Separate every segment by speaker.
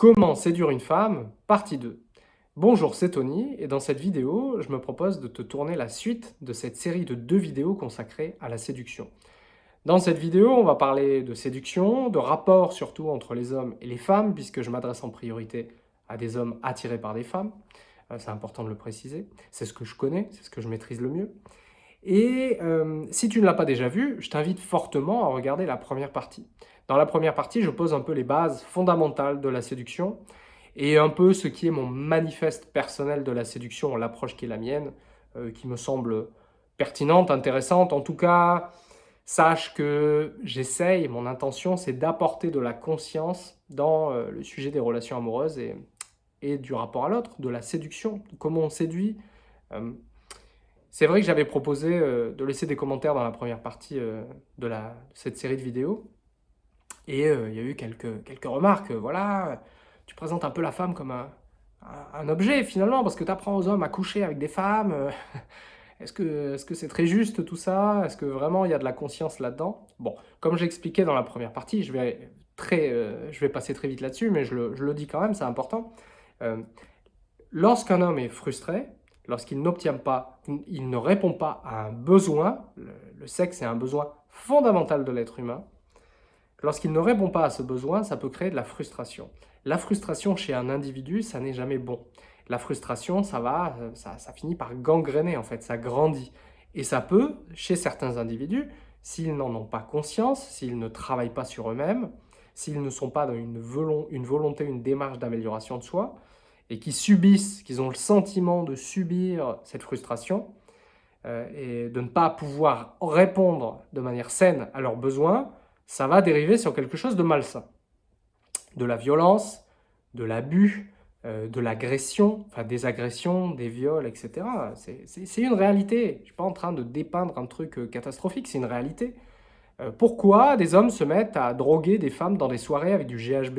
Speaker 1: Comment séduire une femme Partie 2. Bonjour, c'est Tony et dans cette vidéo, je me propose de te tourner la suite de cette série de deux vidéos consacrées à la séduction. Dans cette vidéo, on va parler de séduction, de rapport surtout entre les hommes et les femmes, puisque je m'adresse en priorité à des hommes attirés par des femmes. Euh, c'est important de le préciser. C'est ce que je connais, c'est ce que je maîtrise le mieux. Et euh, si tu ne l'as pas déjà vu, je t'invite fortement à regarder la première partie. Dans la première partie, je pose un peu les bases fondamentales de la séduction et un peu ce qui est mon manifeste personnel de la séduction, l'approche qui est la mienne, euh, qui me semble pertinente, intéressante. En tout cas, sache que j'essaye, mon intention, c'est d'apporter de la conscience dans euh, le sujet des relations amoureuses et, du rapport à l'autre, de la séduction, comment on séduit. Euh, c'est vrai que j'avais proposé de laisser des commentaires dans la première partie de, de cette série de vidéos. Et euh, il y a eu quelques, quelques remarques, voilà, tu présentes un peu la femme comme un, un, objet finalement, parce que tu apprends aux hommes à coucher avec des femmes. Euh, est-ce que c'est -ce très juste tout ça? Est-ce que vraiment il y a de la conscience là-dedans? Bon, comme j'expliquais dans la première partie, je vais, très, euh, je vais passer très vite là-dessus, mais je le, je le, dis quand même, c'est important. Lorsqu'un homme est frustré, lorsqu'il n'obtient pas, il ne répond pas à un besoin, le sexe est un besoin fondamental de l'être humain, Lorsqu'il ne répond pas à ce besoin, ça peut créer de la frustration. La frustration chez un individu, ça n'est jamais bon. La frustration, ça va, ça, finit par gangréner en fait, ça grandit. Et ça peut, chez certains individus, s'ils n'en ont pas conscience, s'ils ne travaillent pas sur eux-mêmes, s'ils ne sont pas dans une, volonté, une démarche d'amélioration de soi, et qui subissent, qu'ils ont le sentiment de subir cette frustration, euh, et de ne pas pouvoir répondre de manière saine à leurs besoins, ça va dériver sur quelque chose de malsain. De la violence, de l'abus, euh, de l'agression, enfin des agressions, des viols, etc. C'est une réalité. Je ne suis pas en train de dépeindre un truc euh, catastrophique, c'est une réalité. Euh, pourquoi des hommes se mettent à droguer des femmes dans des soirées avec du GHB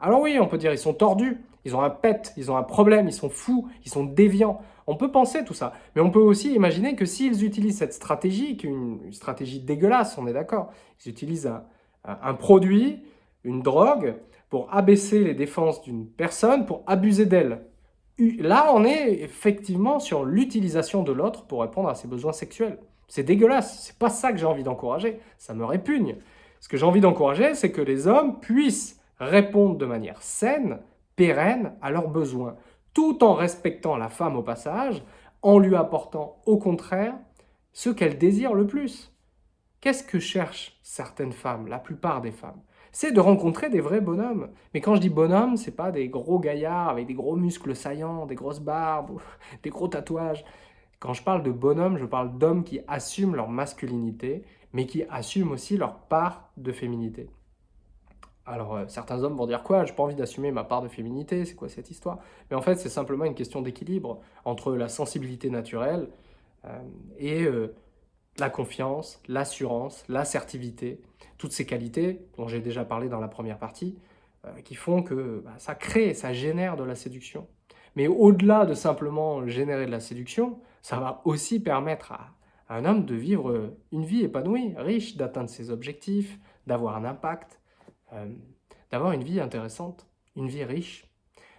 Speaker 1: Alors oui, on peut dire ils sont tordus, ils ont un pet, ils ont un problème, ils sont fous, ils sont déviants. On peut penser tout ça, mais on peut aussi imaginer que s'ils utilisent cette stratégie, qui est une stratégie dégueulasse, on est d'accord, ils utilisent un, produit, une drogue, pour abaisser les défenses d'une personne, pour abuser d'elle. Là, on est effectivement sur l'utilisation de l'autre pour répondre à ses besoins sexuels. C'est dégueulasse, c'est pas ça que j'ai envie d'encourager, ça me répugne. Ce que j'ai envie d'encourager, c'est que les hommes puissent répondre de manière saine, pérenne à leurs besoins tout en respectant la femme au passage, en lui apportant au contraire ce qu'elle désire le plus. Qu'est-ce que cherchent certaines femmes, la plupart des femmes? C'est de rencontrer des vrais bonhommes. Mais quand je dis bonhomme, c'est pas des gros gaillards avec des gros muscles saillants, des grosses barbes, des gros tatouages. Quand je parle de bonhomme, je parle d'hommes qui assument leur masculinité, mais qui assument aussi leur part de féminité. Alors, euh, certains hommes vont dire quoi J'ai pas envie d'assumer ma part de féminité, c'est quoi cette histoire? Mais en fait, c'est simplement une question d'équilibre entre la sensibilité naturelle euh, et euh, la confiance, l'assurance, l'assertivité, toutes ces qualités dont j'ai déjà parlé dans la première partie, qui font que bah, ça crée, ça génère de la séduction. Mais au-delà de simplement générer de la séduction, ça va aussi permettre à un homme de vivre une vie épanouie, riche, d'atteindre ses objectifs, d'avoir un impact, euh, d'avoir une vie intéressante, une vie riche.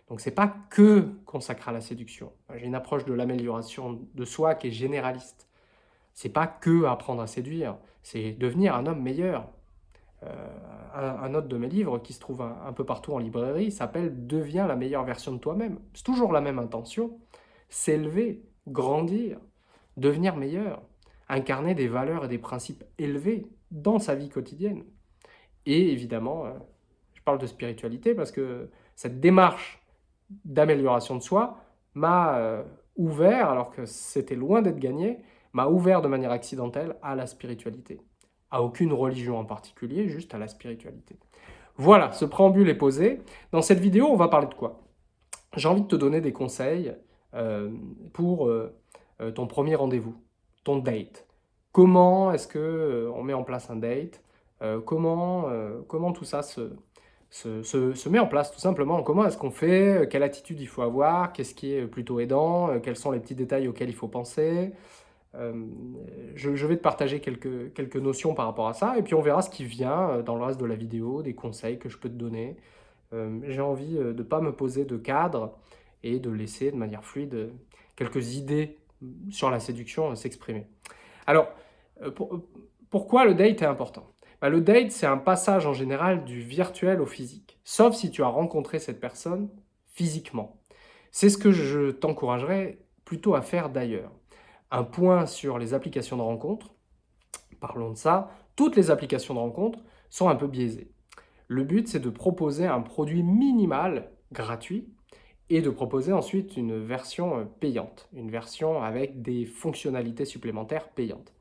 Speaker 1: Donc c'est pas que consacré à la séduction. J'ai une approche de l'amélioration de soi qui est généraliste. C'est pas que apprendre à séduire, c'est devenir un homme meilleur. Euh, un, autre de mes livres qui se trouve un, peu partout en librairie s'appelle « Deviens la meilleure version de toi-même ». C'est toujours la même intention, s'élever, grandir, devenir meilleur, incarner des valeurs et des principes élevés dans sa vie quotidienne. Et évidemment, euh, je parle de spiritualité parce que cette démarche d'amélioration de soi m'a euh, ouvert, alors que c'était loin d'être gagné, m'a ouvert de manière accidentelle à la spiritualité. À aucune religion en particulier, juste à la spiritualité. Voilà, ce préambule est posé. Dans cette vidéo, on va parler de quoi? J'ai envie de te donner des conseils euh, pour ton premier rendez-vous, ton date. Comment est-ce qu'on met en place un date? Comment, euh, comment tout ça se, se, se, met en place tout simplement? Comment est-ce qu'on fait? Quelle attitude il faut avoir? Qu'est-ce qui est plutôt aidant? Euh, Quels sont les petits détails auxquels il faut penser? Je, vais te partager quelques, quelques notions par rapport à ça, et puis on verra ce qui vient dans le reste de la vidéo, des conseils que je peux te donner, j'ai envie de ne pas me poser de cadre et de laisser de manière fluide quelques idées sur la séduction s'exprimer. Alors, pourquoi le date est important? Bah, Le date, c'est un passage en général du virtuel au physique, sauf si tu as rencontré cette personne physiquement. C'est ce que je t'encouragerais plutôt à faire d'ailleurs. Un point sur les applications de rencontre. Parlons de ça. Toutes les applications de rencontre sont un peu biaisées. Le but, c'est de proposer un produit minimal, gratuit, et de proposer ensuite une version euh, payante, une version avec des fonctionnalités supplémentaires payantes.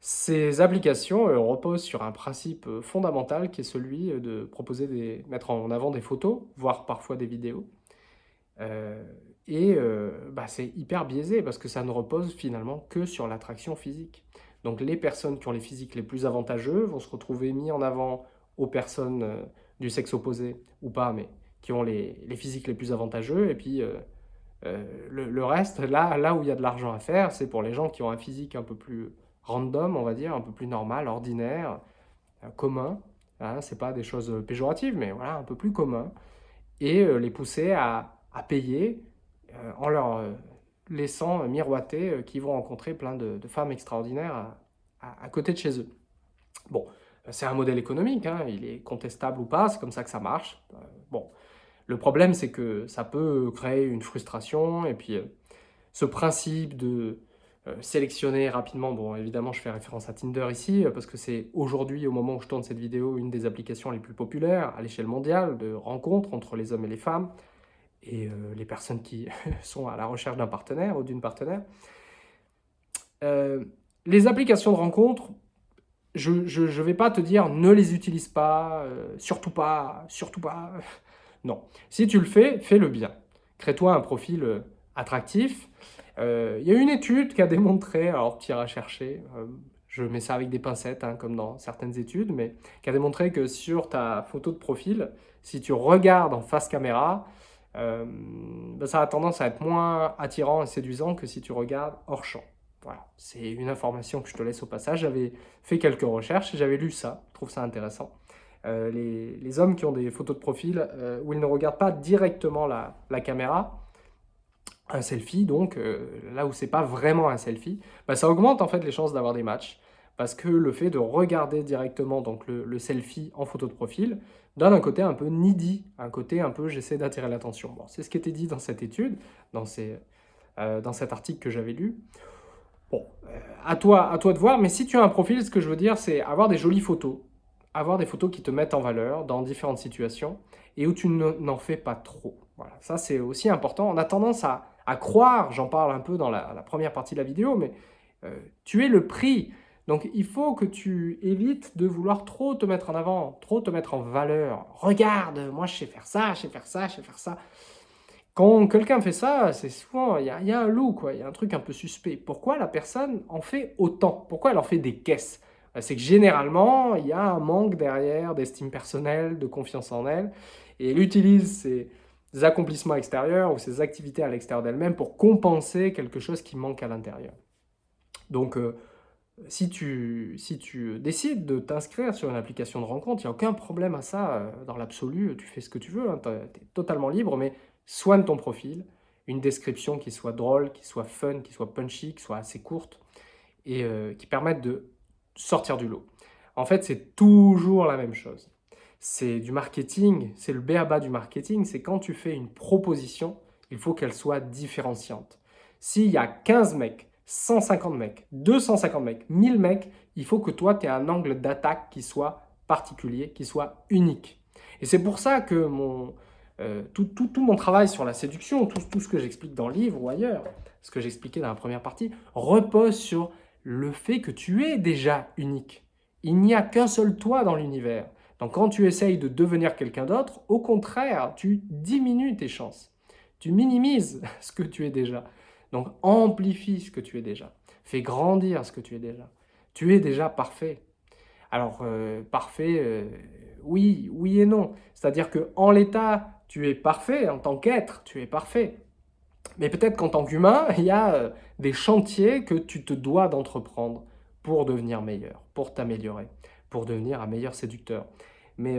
Speaker 1: Ces applications euh, reposent sur un principe euh, fondamental qui est celui de proposer des, mettre en avant des photos, voire parfois des vidéos, euh, et euh, bah, c'est hyper biaisé parce que ça ne repose finalement que sur l'attraction physique. Donc les personnes qui ont les physiques les plus avantageux vont se retrouver mis en avant aux personnes euh, du sexe opposé ou pas, mais qui ont les, les physiques les plus avantageux. Et puis le, reste, là, là où il y a de l'argent à faire, c'est pour les gens qui ont un physique un peu plus random, on va dire, un peu plus normal, ordinaire, commun. Hein, c'est pas des choses péjoratives, mais voilà, un peu plus commun. Et les pousser à, à payer euh, en leur euh, laissant miroiter euh, qu'ils vont rencontrer plein de, femmes extraordinaires à, côté de chez eux. Bon, c'est un modèle économique, hein, il est contestable ou pas, c'est comme ça que ça marche. bon, le problème c'est que ça peut créer une frustration et puis ce principe de sélectionner rapidement, bon évidemment je fais référence à Tinder ici parce que c'est aujourd'hui au moment où je tourne cette vidéo une des applications les plus populaires à l'échelle mondiale de rencontres entre les hommes et les femmes et euh, les personnes qui sont à la recherche d'un partenaire ou d'une partenaire. Euh, les applications de rencontre, je ne vais pas te dire ne les utilise pas, euh, surtout pas, surtout pas. Non. Si tu le fais, fais-le bien. Crée-toi un profil attractif. Il y a une étude qui a démontré, alors tu iras chercher, je mets ça avec des pincettes, hein, comme dans certaines études, mais qui a démontré que sur ta photo de profil, si tu regardes en face caméra, euh, ben, ça a tendance à être moins attirant et séduisant que si tu regardes hors champ. Voilà, c'est une information que je te laisse au passage. J'avais fait quelques recherches et j'avais lu ça, je trouve ça intéressant. Euh, les, hommes qui ont des photos de profil euh, où ils ne regardent pas directement la, caméra, un selfie donc, là où c'est pas vraiment un selfie, ben, ça augmente en fait les chances d'avoir des matchs parce que le fait de regarder directement donc le, selfie en photo de profil donne un côté un peu needy, un côté un peu j'essaie d'attirer l'attention. Bon, c'est ce qui était dit dans cette étude, dans, ces, euh, dans cet article que j'avais lu. Bon, euh, à, toi, à toi de voir, mais si tu as un profil, ce que je veux dire, c'est avoir des jolies photos, avoir des photos qui te mettent en valeur dans différentes situations et où tu n'en fais pas trop. Voilà, ça c'est aussi important. On a tendance à, croire, j'en parle un peu dans la, première partie de la vidéo, mais euh, tu es le prix donc il faut que tu évites de vouloir trop te mettre en avant, trop te mettre en valeur. Regarde, moi je sais faire ça, je sais faire ça, je sais faire ça. Quand quelqu'un fait ça, c'est souvent, il y, a un loup, quoi. Il y a un truc un peu suspect. Pourquoi la personne en fait autant? Pourquoi elle en fait des caisses? Ben, C'est que généralement, il y a un manque derrière d'estime personnelle, de confiance en elle. Et elle utilise ses accomplissements extérieurs ou ses activités à l'extérieur d'elle-même pour compenser quelque chose qui manque à l'intérieur. Donc, euh, si tu, si tu décides de t'inscrire sur une application de rencontre, il n'y a aucun problème à ça. Euh, dans l'absolu, tu fais ce que tu veux, hein, tu es totalement libre, mais soigne ton profil, une description qui soit drôle, qui soit fun, qui soit punchy, qui soit assez courte, et euh, qui permette de sortir du lot. En fait, c'est toujours la même chose. C'est du marketing, c'est le béaba du marketing, c'est quand tu fais une proposition, il faut qu'elle soit différenciante. S'il y a 15 mecs 150 mecs, 250 mecs, 1000 mecs, il faut que toi, tu aies un angle d'attaque qui soit particulier, qui soit unique. Et c'est pour ça que mon, euh, tout, tout, mon travail sur la séduction, tout, tout ce que j'explique dans le livre ou ailleurs, ce que j'expliquais dans la première partie, repose sur le fait que tu es déjà unique. Il n'y a qu'un seul toi dans l'univers. Donc quand tu essayes de devenir quelqu'un d'autre, au contraire, tu diminues tes chances. Tu minimises ce que tu es déjà. Donc amplifie ce que tu es déjà. Fais grandir ce que tu es déjà. Tu es déjà parfait. Alors, euh, parfait, euh, oui, oui et non. C'est-à-dire qu'en l'état, tu es parfait, en tant qu'être, tu es parfait. Mais peut-être qu'en tant qu'humain, il y a euh, des chantiers que tu te dois d'entreprendre pour devenir meilleur, pour t'améliorer, pour devenir un meilleur séducteur. Mais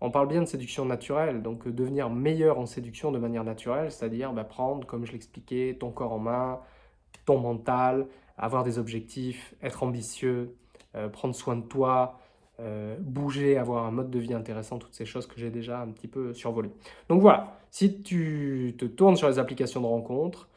Speaker 1: on parle bien de séduction naturelle, donc euh, devenir meilleur en séduction de manière naturelle, c'est-à-dire bah, prendre, comme je l'expliquais, ton corps en main, ton mental, avoir des objectifs, être ambitieux, euh, prendre soin de toi, euh, bouger, avoir un mode de vie intéressant, toutes ces choses que j'ai déjà un petit peu survolées. Donc voilà, si tu te tournes sur les applications de rencontres,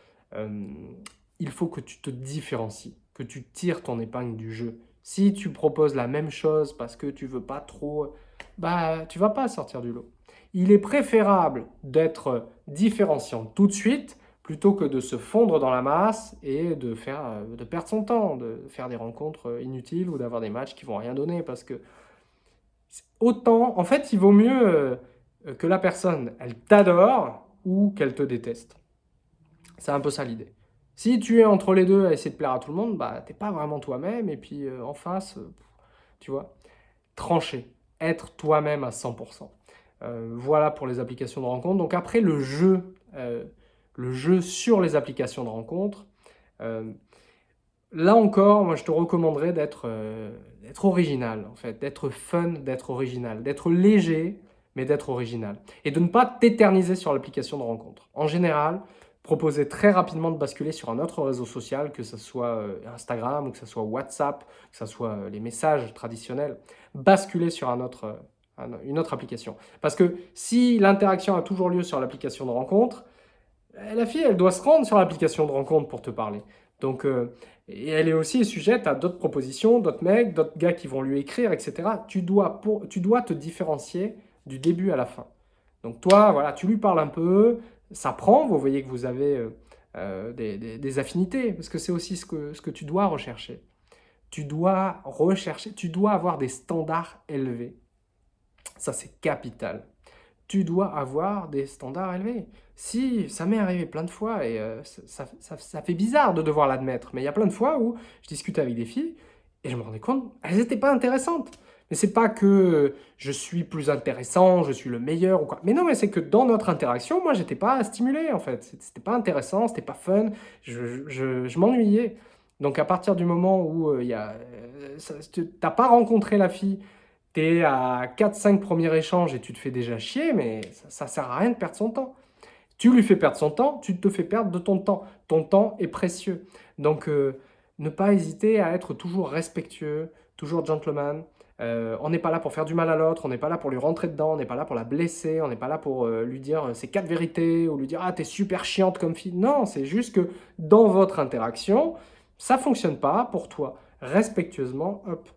Speaker 1: il faut que tu te différencies, que tu tires ton épingle du jeu. Si tu proposes la même chose parce que tu veux pas trop bah, tu vas pas sortir du lot. Il est préférable d'être différenciant tout de suite plutôt que de se fondre dans la masse et de, faire, euh, de perdre son temps, de faire des rencontres inutiles ou d'avoir des matchs qui vont rien donner parce que autant, en fait, il vaut mieux euh, que la personne, elle t'adore ou qu'elle te déteste. C'est un peu ça l'idée. Si tu es entre les deux à essayer de plaire à tout le monde, bah, t'es pas vraiment toi-même et puis euh, en face, tu vois, trancher être toi-même à 100%. Euh, voilà pour les applications de rencontre. Donc après, le jeu, euh, le jeu sur les applications de rencontre, euh, là encore, moi je te recommanderais d'être original, en fait, d'être fun, d'être original, d'être léger, mais d'être original. Et de ne pas t'éterniser sur l'application de rencontre. En général, proposer très rapidement de basculer sur un autre réseau social, que ce soit euh, Instagram ou que ce soit WhatsApp, que ce soit euh, les messages traditionnels, basculer sur un autre, euh, une autre application. Parce que si l'interaction a toujours lieu sur l'application de rencontre, la fille, elle doit se rendre sur l'application de rencontre pour te parler. Donc, et elle est aussi sujette à d'autres propositions, d'autres mecs, d'autres gars qui vont lui écrire, etc. Tu dois, pour, tu dois te différencier du début à la fin. Donc toi, voilà, tu lui parles un peu, ça prend, vous voyez que vous avez euh, euh, des, affinités, parce que c'est aussi ce que, ce que tu dois rechercher. Tu dois rechercher, tu dois avoir des standards élevés. Ça, c'est capital. Tu dois avoir des standards élevés. Si, ça m'est arrivé plein de fois, et euh, ça, ça, fait bizarre de devoir l'admettre, mais il y a plein de fois où je discute avec des filles, et je me rendais compte, elles n'étaient pas intéressantes. Mais c'est pas que je suis plus intéressant, je suis le meilleur ou quoi. Mais non, mais c'est que dans notre interaction, moi, j'étais pas stimulé en fait. C'était pas intéressant, c'était pas fun, je, je, m'ennuyais. Donc à partir du moment où euh, il euh, tu n'as pas rencontré la fille, tu es à 4-5 premiers échanges et tu te fais déjà chier, mais ça, ne sert à rien de perdre son temps. Tu lui fais perdre son temps, tu te fais perdre de ton temps. Ton temps est précieux. Donc euh, ne pas hésiter à être toujours respectueux, toujours gentleman, euh, on n'est pas là pour faire du mal à l'autre, on n'est pas là pour lui rentrer dedans, on n'est pas là pour la blesser, on n'est pas là pour euh, lui dire euh, ses quatre vérités ou lui dire « Ah, t'es super chiante comme fille ». Non, c'est juste que dans votre interaction, ça fonctionne pas pour toi. Respectueusement, hop,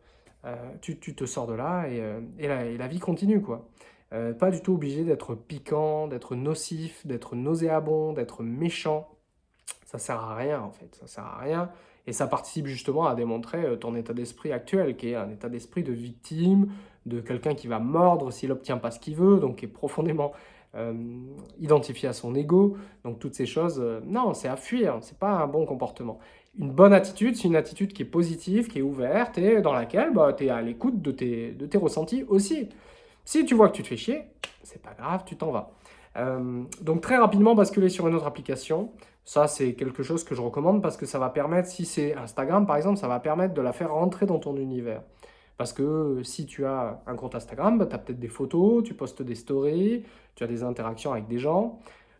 Speaker 1: tu, te sors de là et, la, vie continue, quoi. pas du tout obligé d'être piquant, d'être nocif, d'être nauséabond, d'être méchant. Ça sert à rien, en fait. Ça sert à rien. Et ça participe justement à démontrer euh, ton état d'esprit actuel, qui est un état d'esprit de victime, de quelqu'un qui va mordre s'il n'obtient pas ce qu'il veut, donc qui est profondément euh, identifié à son ego. Donc toutes ces choses, euh, non, c'est à fuir, c'est pas un bon comportement. Une bonne attitude, c'est une attitude qui est positive, qui est ouverte et dans laquelle bah, tu es à l'écoute de tes, de tes ressentis aussi. Si tu vois que tu te fais chier, c'est pas grave, tu t'en vas. donc très rapidement basculer sur une autre application, ça, c'est quelque chose que je recommande parce que ça va permettre, si c'est Instagram par exemple, ça va permettre de la faire rentrer dans ton univers. Parce que euh, si tu as un compte Instagram, bah, tu as peut-être des photos, tu postes des stories, tu as des interactions avec des gens.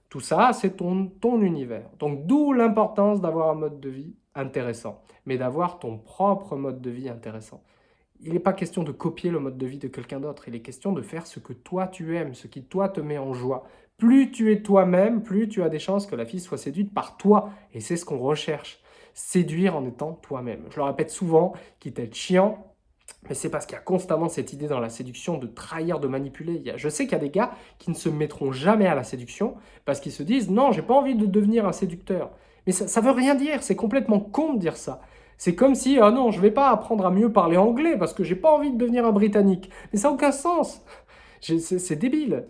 Speaker 1: Tout ça, c'est ton, ton univers. Donc d'où l'importance d'avoir un mode de vie intéressant, mais d'avoir ton propre mode de vie intéressant. Il n'est pas question de copier le mode de vie de quelqu'un d'autre, il est question de faire ce que toi tu aimes, ce qui toi te met en joie, plus tu es toi-même, plus tu as des chances que la fille soit séduite par toi. Et c'est ce qu'on recherche. Séduire en étant toi-même. Je le répète souvent, quitte à être chiant, mais c'est parce qu'il y a constamment cette idée dans la séduction de trahir, de manipuler. Je sais qu'il y a des gars qui ne se mettront jamais à la séduction parce qu'ils se disent « Non, j'ai pas envie de devenir un séducteur ». Mais ça, ne veut rien dire, c'est complètement con de dire ça. C'est comme si « Ah non, je vais pas apprendre à mieux parler anglais parce que j'ai pas envie de devenir un Britannique ». Mais ça n'a aucun sens. C'est débile.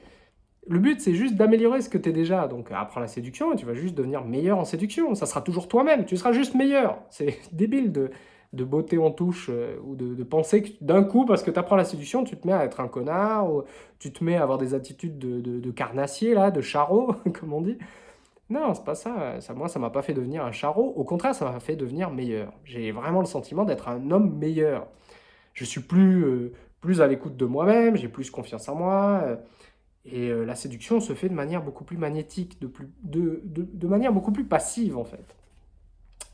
Speaker 1: Le but, c'est juste d'améliorer ce que tu es déjà. Donc, apprends la séduction et tu vas juste devenir meilleur en séduction. Ça sera toujours toi-même. Tu seras juste meilleur. C'est débile de, beauté en touche euh, ou de, penser que d'un coup, parce que tu apprends la séduction, tu te mets à être un connard ou tu te mets à avoir des attitudes de, carnassier, là, de charreau, comme on dit. Non, c'est pas ça. ça moi, ça m'a pas fait devenir un charreau. Au contraire, ça m'a fait devenir meilleur. J'ai vraiment le sentiment d'être un homme meilleur. Je suis plus... Euh, plus à l'écoute de moi-même, j'ai plus confiance en moi, euh, et euh, la séduction se fait de manière beaucoup plus magnétique, de, manière beaucoup plus passive en fait.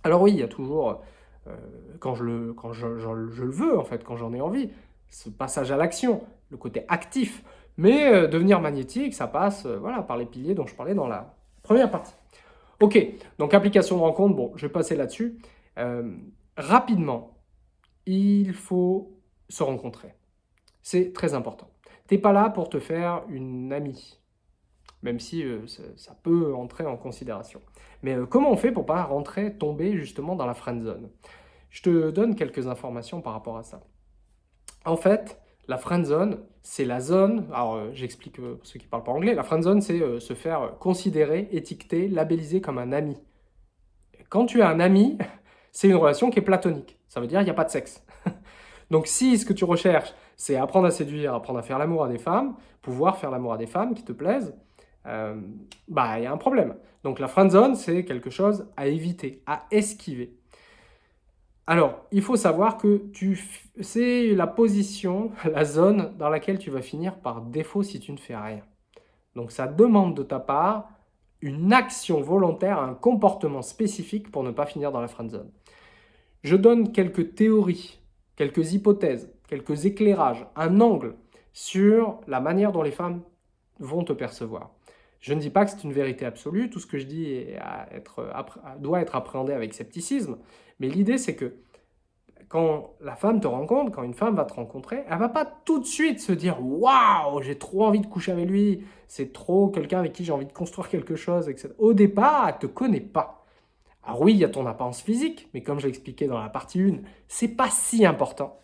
Speaker 1: Alors oui, il y a toujours, euh, quand, je le, veux en fait, quand j'en ai envie, ce passage à l'action, le côté actif, mais devenir magnétique, ça passe voilà, par les piliers dont je parlais dans la première partie. Ok, donc application de rencontre, bon, je vais passer là-dessus. rapidement, il faut se rencontrer. C'est très important. Tu n'es pas là pour te faire une amie, même si euh, ça, peut entrer en considération. Mais euh, comment on fait pour pas rentrer, tomber justement dans la friend zone? Je te donne quelques informations par rapport à ça. En fait, la friend zone, c'est la zone, alors euh, j'explique pour ceux qui parlent pas anglais, la friend zone, c'est se faire considérer, étiqueter, labelliser comme un ami. Quand tu as un ami, c'est une relation qui est platonique. Ça veut dire qu'il n'y a pas de sexe. Donc si ce que tu recherches, c'est apprendre à séduire, apprendre à faire l'amour à des femmes, pouvoir faire l'amour à des femmes qui te plaisent, euh, bah il y a un problème. Donc la friend zone, c'est quelque chose à éviter, à esquiver. Alors, il faut savoir que c'est la position, la zone dans laquelle tu vas finir par défaut si tu ne fais rien. Donc ça demande de ta part une action volontaire, un comportement spécifique pour ne pas finir dans la friend zone. Je donne quelques théories, quelques hypothèses quelques éclairages, un angle sur la manière dont les femmes vont te percevoir. Je ne dis pas que c'est une vérité absolue, tout ce que je dis doit être appréhendé avec scepticisme, mais l'idée c'est que quand la femme te rencontre, quand une femme va te rencontrer, elle va pas tout de suite se dire « Waouh, j'ai trop envie de coucher avec lui, c'est trop quelqu'un avec qui j'ai envie de construire quelque chose, etc. » Au départ, elle ne te connaît pas. Alors oui, il y a ton apparence physique, mais comme je l'ai expliqué dans la partie 1, c'est pas si important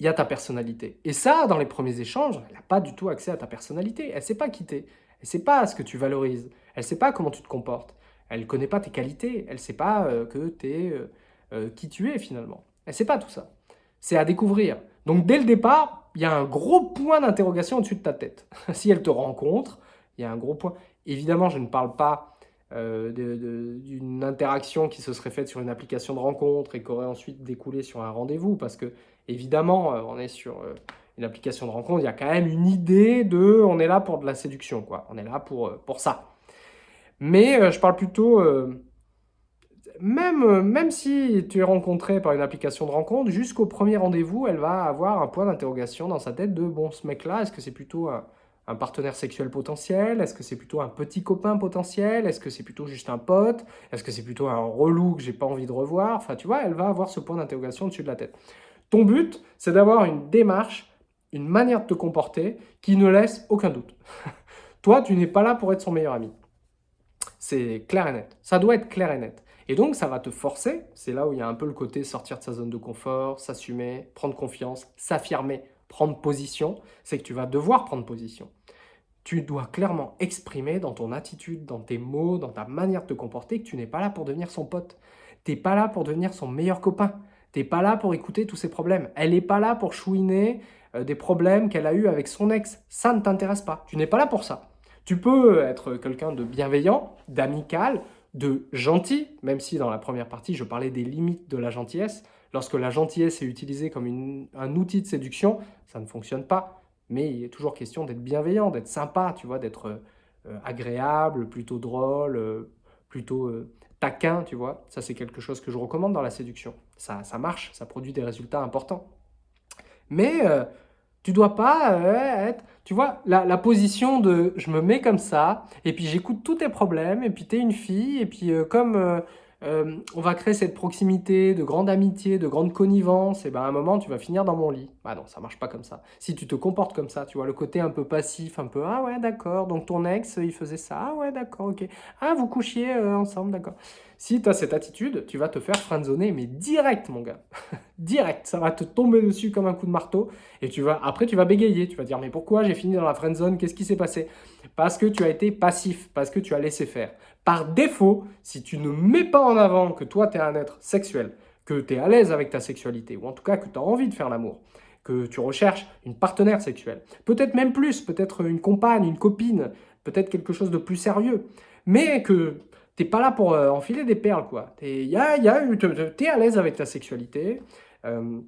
Speaker 1: il y a ta personnalité. Et ça, dans les premiers échanges, elle n'a pas du tout accès à ta personnalité. Elle ne sait pas qui tu es. Elle ne sait pas ce que tu valorises. Elle ne sait pas comment tu te comportes. Elle ne connaît pas tes qualités. Elle ne sait pas euh, que euh, euh, qui tu es finalement. Elle ne sait pas tout ça. C'est à découvrir. Donc dès le départ, il y a un gros point d'interrogation au-dessus de ta tête. si elle te rencontre, il y a un gros point. Évidemment, je ne parle pas d'une interaction qui se serait faite sur une application de rencontre et qui aurait ensuite découlé sur un rendez-vous parce que Évidemment, euh, on est sur euh, une application de rencontre, il y a quand même une idée de on est là pour de la séduction, quoi. On est là pour, euh, pour ça. Mais je parle plutôt, même, même si tu es rencontré par une application de rencontre, jusqu'au premier rendez-vous, elle va avoir un point d'interrogation dans sa tête de bon, ce mec-là, est-ce que c'est plutôt un, un, partenaire sexuel potentiel? Est-ce que c'est plutôt un petit copain potentiel? Est-ce que c'est plutôt juste un pote? Est-ce que c'est plutôt un relou que j'ai pas envie de revoir? Enfin, tu vois, elle va avoir ce point d'interrogation au-dessus de la tête. Ton but, c'est d'avoir une démarche, une manière de te comporter qui ne laisse aucun doute. Toi, tu n'es pas là pour être son meilleur ami. C'est clair et net. Ça doit être clair et net. Et donc, ça va te forcer, c'est là où il y a un peu le côté sortir de sa zone de confort, s'assumer, prendre confiance, s'affirmer, prendre position, c'est que tu vas devoir prendre position. Tu dois clairement exprimer dans ton attitude, dans tes mots, dans ta manière de te comporter que tu n'es pas là pour devenir son pote. Tu n'es pas là pour devenir son meilleur copain. T'es pas là pour écouter tous ses problèmes. Elle n'est pas là pour chouiner euh, des problèmes qu'elle a eu avec son ex. Ça ne t'intéresse pas. Tu n'es pas là pour ça. Tu peux être quelqu'un de bienveillant, d'amical, de gentil, même si dans la première partie, je parlais des limites de la gentillesse. Lorsque la gentillesse est utilisée comme un outil de séduction, ça ne fonctionne pas. Mais il est toujours question d'être bienveillant, d'être sympa, tu vois, d'être euh, agréable, plutôt drôle, euh, plutôt taquin, tu vois. Ça, c'est quelque chose que je recommande dans la séduction. Ça, ça marche, ça produit des résultats importants. Mais euh, tu dois pas euh, être... Tu vois, la, la, position de je me mets comme ça, et puis j'écoute tous tes problèmes, et puis tu es une fille, et puis euh, comme euh, on va créer cette proximité de grande amitié, de grande connivence, et ben à un moment, tu vas finir dans mon lit. Bah non, ça marche pas comme ça. Si tu te comportes comme ça, tu vois, le côté un peu passif, un peu « Ah ouais, d'accord, donc ton ex, il faisait ça, ah ouais, d'accord, ok. Ah, vous couchiez euh, ensemble, d'accord. » Si tu as cette attitude, tu vas te faire friendzoner, mais direct, mon gars. direct, ça va te tomber dessus comme un coup de marteau, et tu vas, après, tu vas bégayer, tu vas dire « Mais pourquoi j'ai fini dans la friendzone? Qu'est-ce qui s'est passé ?» Parce que tu as été passif, parce que tu as laissé faire. Par défaut, si tu ne mets pas en avant que toi, tu es un être sexuel, que tu es à l'aise avec ta sexualité, ou en tout cas que tu as envie de faire l'amour, que tu recherches une partenaire sexuelle, peut-être même plus, peut-être une compagne, une copine, peut-être quelque chose de plus sérieux, mais que tu n'es pas là pour euh, enfiler des perles, quoi. Tu es, à l'aise avec ta sexualité, euh,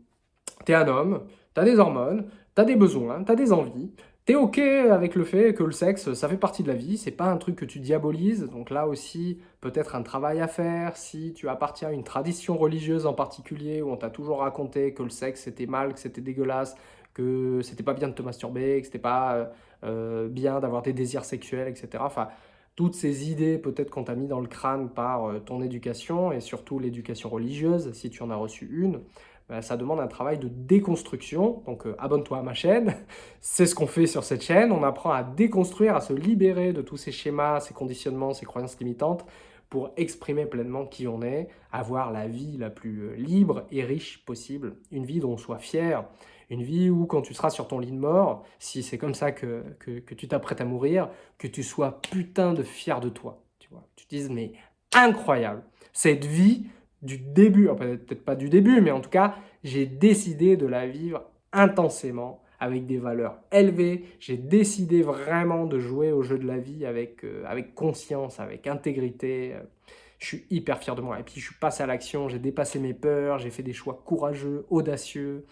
Speaker 1: tu es un homme, tu as des hormones, tu as des besoins, tu as des envies, tu es OK avec le fait que le sexe, ça fait partie de la vie, c'est pas un truc que tu diabolises, donc là aussi, peut-être un travail à faire, si tu appartiens à une tradition religieuse en particulier, où on t'a toujours raconté que le sexe c'était mal, que c'était dégueulasse, que c'était pas bien de te masturber, que c'était pas euh, euh, bien d'avoir des désirs sexuels, etc. Enfin, toutes ces idées peut-être qu'on t'a mis dans le crâne par euh, ton éducation, et surtout l'éducation religieuse, si tu en as reçu une, bah, ça demande un travail de déconstruction. Donc euh, abonne-toi à ma chaîne, c'est ce qu'on fait sur cette chaîne. On apprend à déconstruire, à se libérer de tous ces schémas, ces conditionnements, ces croyances limitantes pour exprimer pleinement qui on est, avoir la vie la plus euh, libre et riche possible, une vie dont on soit fier, une vie où quand tu seras sur ton lit de mort, si c'est comme ça que, que, tu t'apprêtes à mourir, que tu sois putain de fier de toi. Tu vois, dises mais incroyable, cette vie du début, peut-être pas du début, mais en tout cas, j'ai décidé de la vivre intensément, avec des valeurs élevées. J'ai décidé vraiment de jouer au jeu de la vie avec, euh, avec conscience, avec intégrité. Je suis hyper fier de moi. Et puis, je suis passé à l'action, j'ai dépassé mes peurs, j'ai fait des choix courageux, audacieux.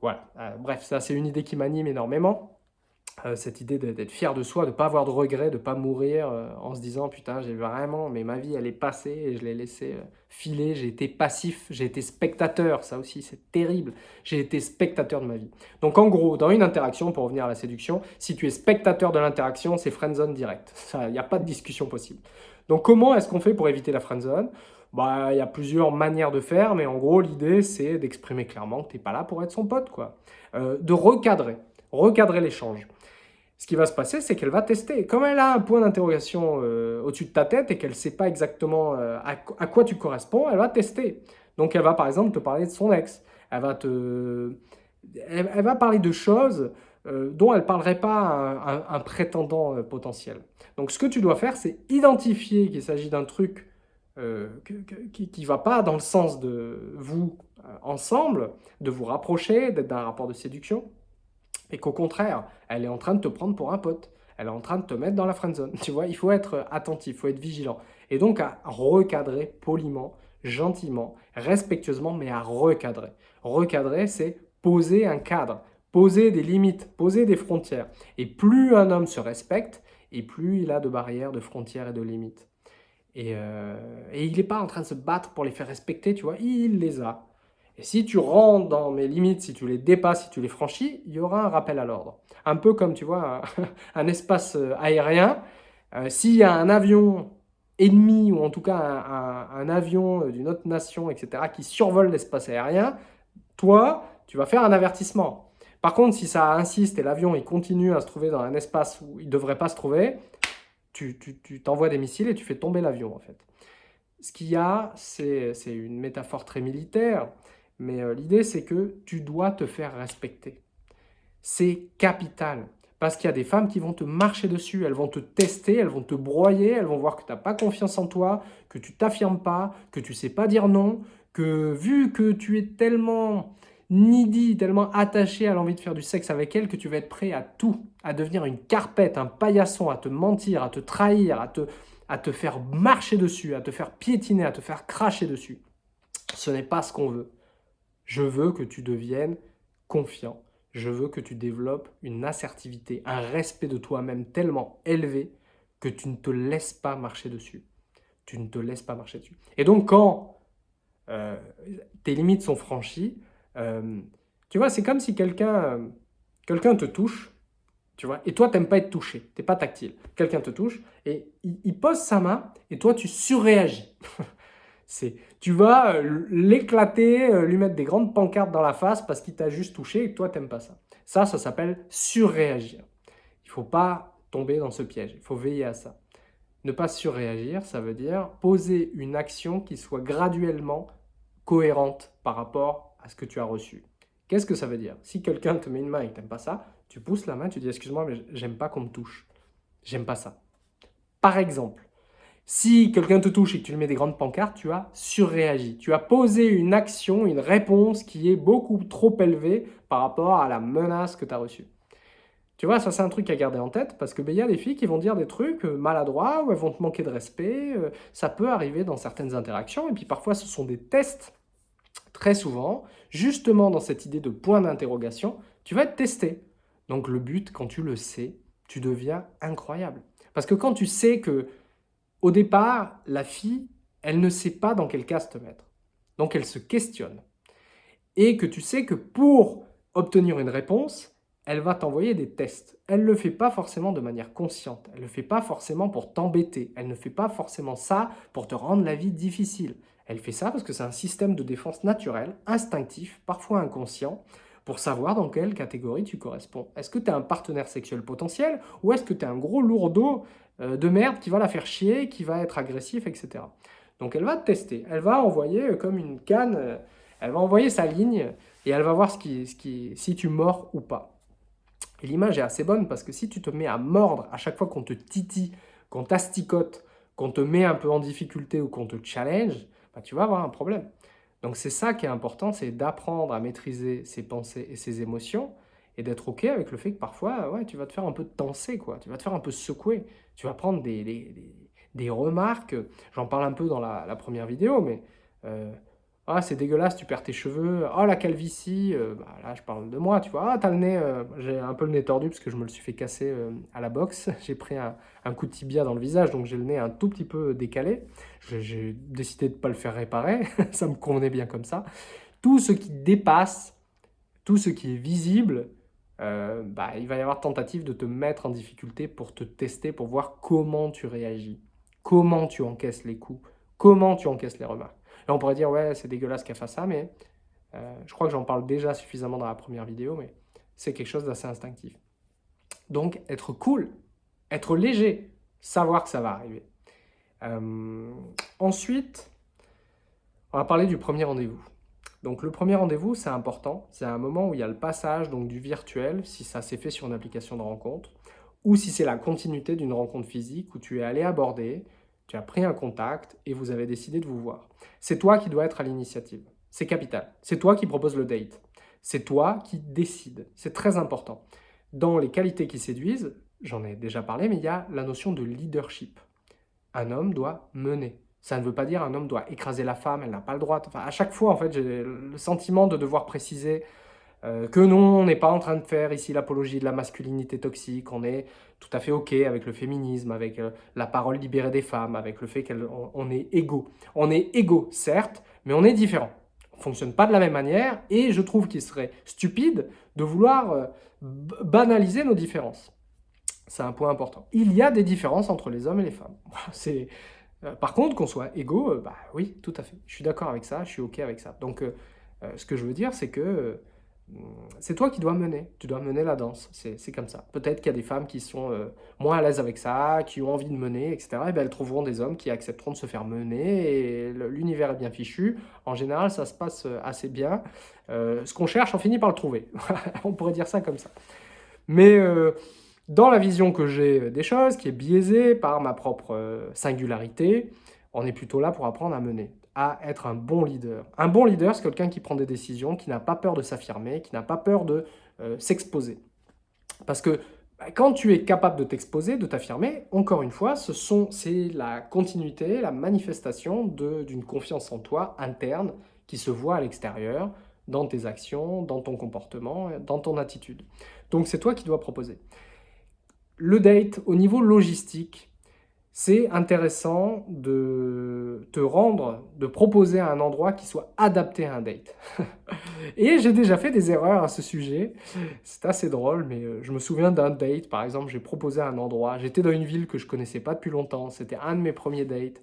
Speaker 1: Voilà, euh, bref, ça c'est une idée qui m'anime énormément. Euh, cette idée d'être fier de soi, de ne pas avoir de regrets, de ne pas mourir euh, en se disant « Putain, j'ai vraiment, mais ma vie, elle est passée et je l'ai laissé euh, filer, j'ai été passif, j'ai été spectateur, ça aussi, c'est terrible, j'ai été spectateur de ma vie. » Donc en gros, dans une interaction, pour revenir à la séduction, si tu es spectateur de l'interaction, c'est friendzone direct, il n'y a pas de discussion possible. Donc comment est-ce qu'on fait pour éviter la friendzone? Bah, il y a plusieurs manières de faire, mais en gros, l'idée, c'est d'exprimer clairement que tu n'es pas là pour être son pote, quoi. de recadrer, recadrer l'échange ce qui va se passer, c'est qu'elle va tester. Comme elle a un point d'interrogation euh, au-dessus de ta tête et qu'elle ne sait pas exactement euh, à, quoi tu corresponds, elle va tester. Donc elle va par exemple te parler de son ex. Elle va, te... elle, va parler de choses euh, dont elle ne parlerait pas à un, prétendant potentiel. Donc ce que tu dois faire, c'est identifier qu'il s'agit d'un truc qui ne va pas dans le sens de vous ensemble, de vous rapprocher, d'être dans un rapport de séduction et qu'au contraire, elle est en train de te prendre pour un pote. Elle est en train de te mettre dans la friendzone. Tu vois, il faut être attentif, il faut être vigilant. Et donc à recadrer poliment, gentiment, respectueusement, mais à recadrer. Recadrer, c'est poser un cadre, poser des limites, poser des frontières. Et plus un homme se respecte, et plus il a de barrières, de frontières et de limites. Et, euh, et il n'est pas en train de se battre pour les faire respecter, tu vois, il les a. Et si tu rentres dans mes limites, si tu les dépasses, si tu les franchis, il y aura un rappel à l'ordre. Un peu comme, tu vois, un, espace euh, aérien. Euh, s'il y a un avion ennemi, ou en tout cas un, avion d'une autre nation, etc., qui survole l'espace aérien, toi, tu vas faire un avertissement. Par contre, si ça insiste et l'avion il continue à se trouver dans un espace où il ne devrait pas se trouver, tu t'envoies des missiles et tu fais tomber l'avion, en fait. Ce qu'il y a, c'est une métaphore très militaire, mais euh, l'idée, c'est que tu dois te faire respecter. C'est capital. Parce qu'il y a des femmes qui vont te marcher dessus, elles vont te tester, elles vont te broyer, elles vont voir que tu n'as pas confiance en toi, que tu t'affirmes pas, que tu sais pas dire non, que vu que tu es tellement needy, tellement attaché à l'envie de faire du sexe avec elle, que tu vas être prêt à tout, à devenir une carpette, un paillasson, à te mentir, à te trahir, à te, à te faire marcher dessus, à te faire piétiner, à te faire cracher dessus. Ce n'est pas ce qu'on veut. Je veux que tu deviennes confiant. Je veux que tu développes une assertivité, un respect de toi-même tellement élevé que tu ne te laisses pas marcher dessus. Tu ne te laisses pas marcher dessus. Et donc, quand euh, tes limites sont franchies, euh, tu vois, c'est comme si quelqu'un quelqu'un te touche, tu vois, et toi, tu n'aimes pas être touché, tu n'es pas tactile. Quelqu'un te touche et il, pose sa main et toi, tu surréagis. tu vas euh, l'éclater, euh, lui mettre des grandes pancartes dans la face parce qu'il t'a juste touché et toi, t'aimes pas ça. Ça, ça s'appelle surréagir. Il ne faut pas tomber dans ce piège, il faut veiller à ça. Ne pas surréagir, ça veut dire poser une action qui soit graduellement cohérente par rapport à ce que tu as reçu. Qu'est-ce que ça veut dire? Si quelqu'un te met une main et que tu n'aimes pas ça, tu pousses la main, tu dis « excuse-moi, mais j'aime pas qu'on me touche. J'aime pas ça. » Par exemple, si quelqu'un te touche et que tu lui mets des grandes pancartes, tu as surréagi. Tu as posé une action, une réponse qui est beaucoup trop élevée par rapport à la menace que tu as reçue. Tu vois, ça c'est un truc à garder en tête parce que ben, y a des filles qui vont dire des trucs euh, maladroits ou elles vont te manquer de respect. Euh, ça peut arriver dans certaines interactions et puis parfois ce sont des tests très souvent, justement dans cette idée de point d'interrogation, tu vas être testé. Donc le but, quand tu le sais, tu deviens incroyable. Parce que quand tu sais que, au départ, la fille, elle ne sait pas dans quel cas te mettre. Donc elle se questionne. Et que tu sais que pour obtenir une réponse, elle va t'envoyer des tests. Elle ne le fait pas forcément de manière consciente. Elle ne le fait pas forcément pour t'embêter. Elle ne fait pas forcément ça pour te rendre la vie difficile. Elle fait ça parce que c'est un système de défense naturel, instinctif, parfois inconscient, pour savoir dans quelle catégorie tu corresponds. Est-ce que tu es un partenaire sexuel potentiel ou est-ce que tu es un gros lourdeau euh, de merde qui va la faire chier, qui va être agressif, etc. Donc elle va te tester. Elle va envoyer euh, comme une canne, euh, elle va envoyer sa ligne et elle va voir si tu mords ou pas. L'image est assez bonne parce que si tu te mets à mordre à chaque fois qu'on te titille, qu'on t'asticote, qu'on te met un peu en difficulté ou qu'on te challenge, tu vas avoir un problème. Donc c'est ça qui est important, c'est d'apprendre à maîtriser ses pensées et ses émotions et d'être OK avec le fait que parfois, ouais, tu vas te faire un peu tenser, quoi. Tu vas te faire un peu secouer. Tu vas prendre des, des, remarques. J'en parle un peu dans la, première vidéo, mais euh, ah, c'est dégueulasse, tu perds tes cheveux. Oh, la calvitie. Euh, bah, là, je parle de moi, tu vois. Ah, t'as le nez. Euh, j'ai un peu le nez tordu parce que je me le suis fait casser euh, à la boxe. J'ai pris un, coup de tibia dans le visage, donc j'ai le nez un tout petit peu décalé. J'ai décidé de ne pas le faire réparer. ça me convenait bien comme ça. Tout ce qui dépasse, tout ce qui est visible, bah, il va y avoir tentative de te mettre en difficulté pour te tester, pour voir comment tu réagis, comment tu encaisses les coups, comment tu encaisses les remarques. Là, on pourrait dire, ouais, c'est dégueulasse qu'elle fasse ça, mais euh, je crois que j'en parle déjà suffisamment dans la première vidéo, mais c'est quelque chose d'assez instinctif. Donc, être cool, être léger, savoir que ça va arriver. Euh, ensuite, on va parler du premier rendez-vous. Donc le premier rendez-vous, c'est important. C'est un moment où il y a le passage donc, du virtuel, si ça s'est fait sur une application de rencontre, ou si c'est la continuité d'une rencontre physique où tu es allé aborder, tu as pris un contact et vous avez décidé de vous voir. C'est toi qui dois être à l'initiative. C'est capital. C'est toi qui propose le date. C'est toi qui décides. C'est très important. Dans les qualités qui séduisent, j'en ai déjà parlé, mais il y a la notion de leadership. Un homme doit mener. Ça ne veut pas dire un homme doit écraser la femme, elle n'a pas le droit. À chaque fois, en fait, j'ai le sentiment de devoir préciser euh, que non, on n'est pas en train de faire ici l'apologie de la masculinité toxique, on est tout à fait OK avec le féminisme, avec euh, la parole libérée des femmes, avec le fait qu'on est égaux. On est égaux, certes, mais on est différents. On ne fonctionne pas de la même manière et je trouve qu'il serait stupide de vouloir euh, banaliser nos différences. C'est un point important. Il y a des différences entre les hommes et les femmes. C'est... Par contre, qu'on soit égaux, bah oui, tout à fait. Je suis d'accord avec ça, je suis OK avec ça. Donc, ce que je veux dire, c'est que c'est toi qui dois mener, tu dois mener la danse, c'est comme ça. Peut-être qu'il y a des femmes qui sont euh, moins à l'aise avec ça, qui ont envie de mener, etc. Et bien elles trouveront des hommes qui accepteront de se faire mener, et l'univers est bien fichu. En général, ça se passe euh, assez bien. Euh, ce qu'on cherche, on finit par le trouver. on pourrait dire ça comme ça. Mais dans la vision que j'ai des choses, qui est biaisée par ma propre singularité, on est plutôt là pour apprendre à mener à être un bon leader. Un bon leader, c'est quelqu'un qui prend des décisions, qui n'a pas peur de s'affirmer, qui n'a pas peur de euh, s'exposer. Parce que bah, quand tu es capable de t'exposer, de t'affirmer, encore une fois, c'est la continuité, la manifestation d'une confiance en toi interne qui se voit à l'extérieur, dans tes actions, dans ton comportement, dans ton attitude. Donc c'est toi qui dois proposer. Le date, au niveau logistique, c'est intéressant de te rendre, de proposer un endroit qui soit adapté à un date. et j'ai déjà fait des erreurs à ce sujet, c'est assez drôle, mais euh, je me souviens d'un date, par exemple, j'ai proposé un endroit, j'étais dans une ville que je connaissais pas depuis longtemps, c'était un de mes premiers dates,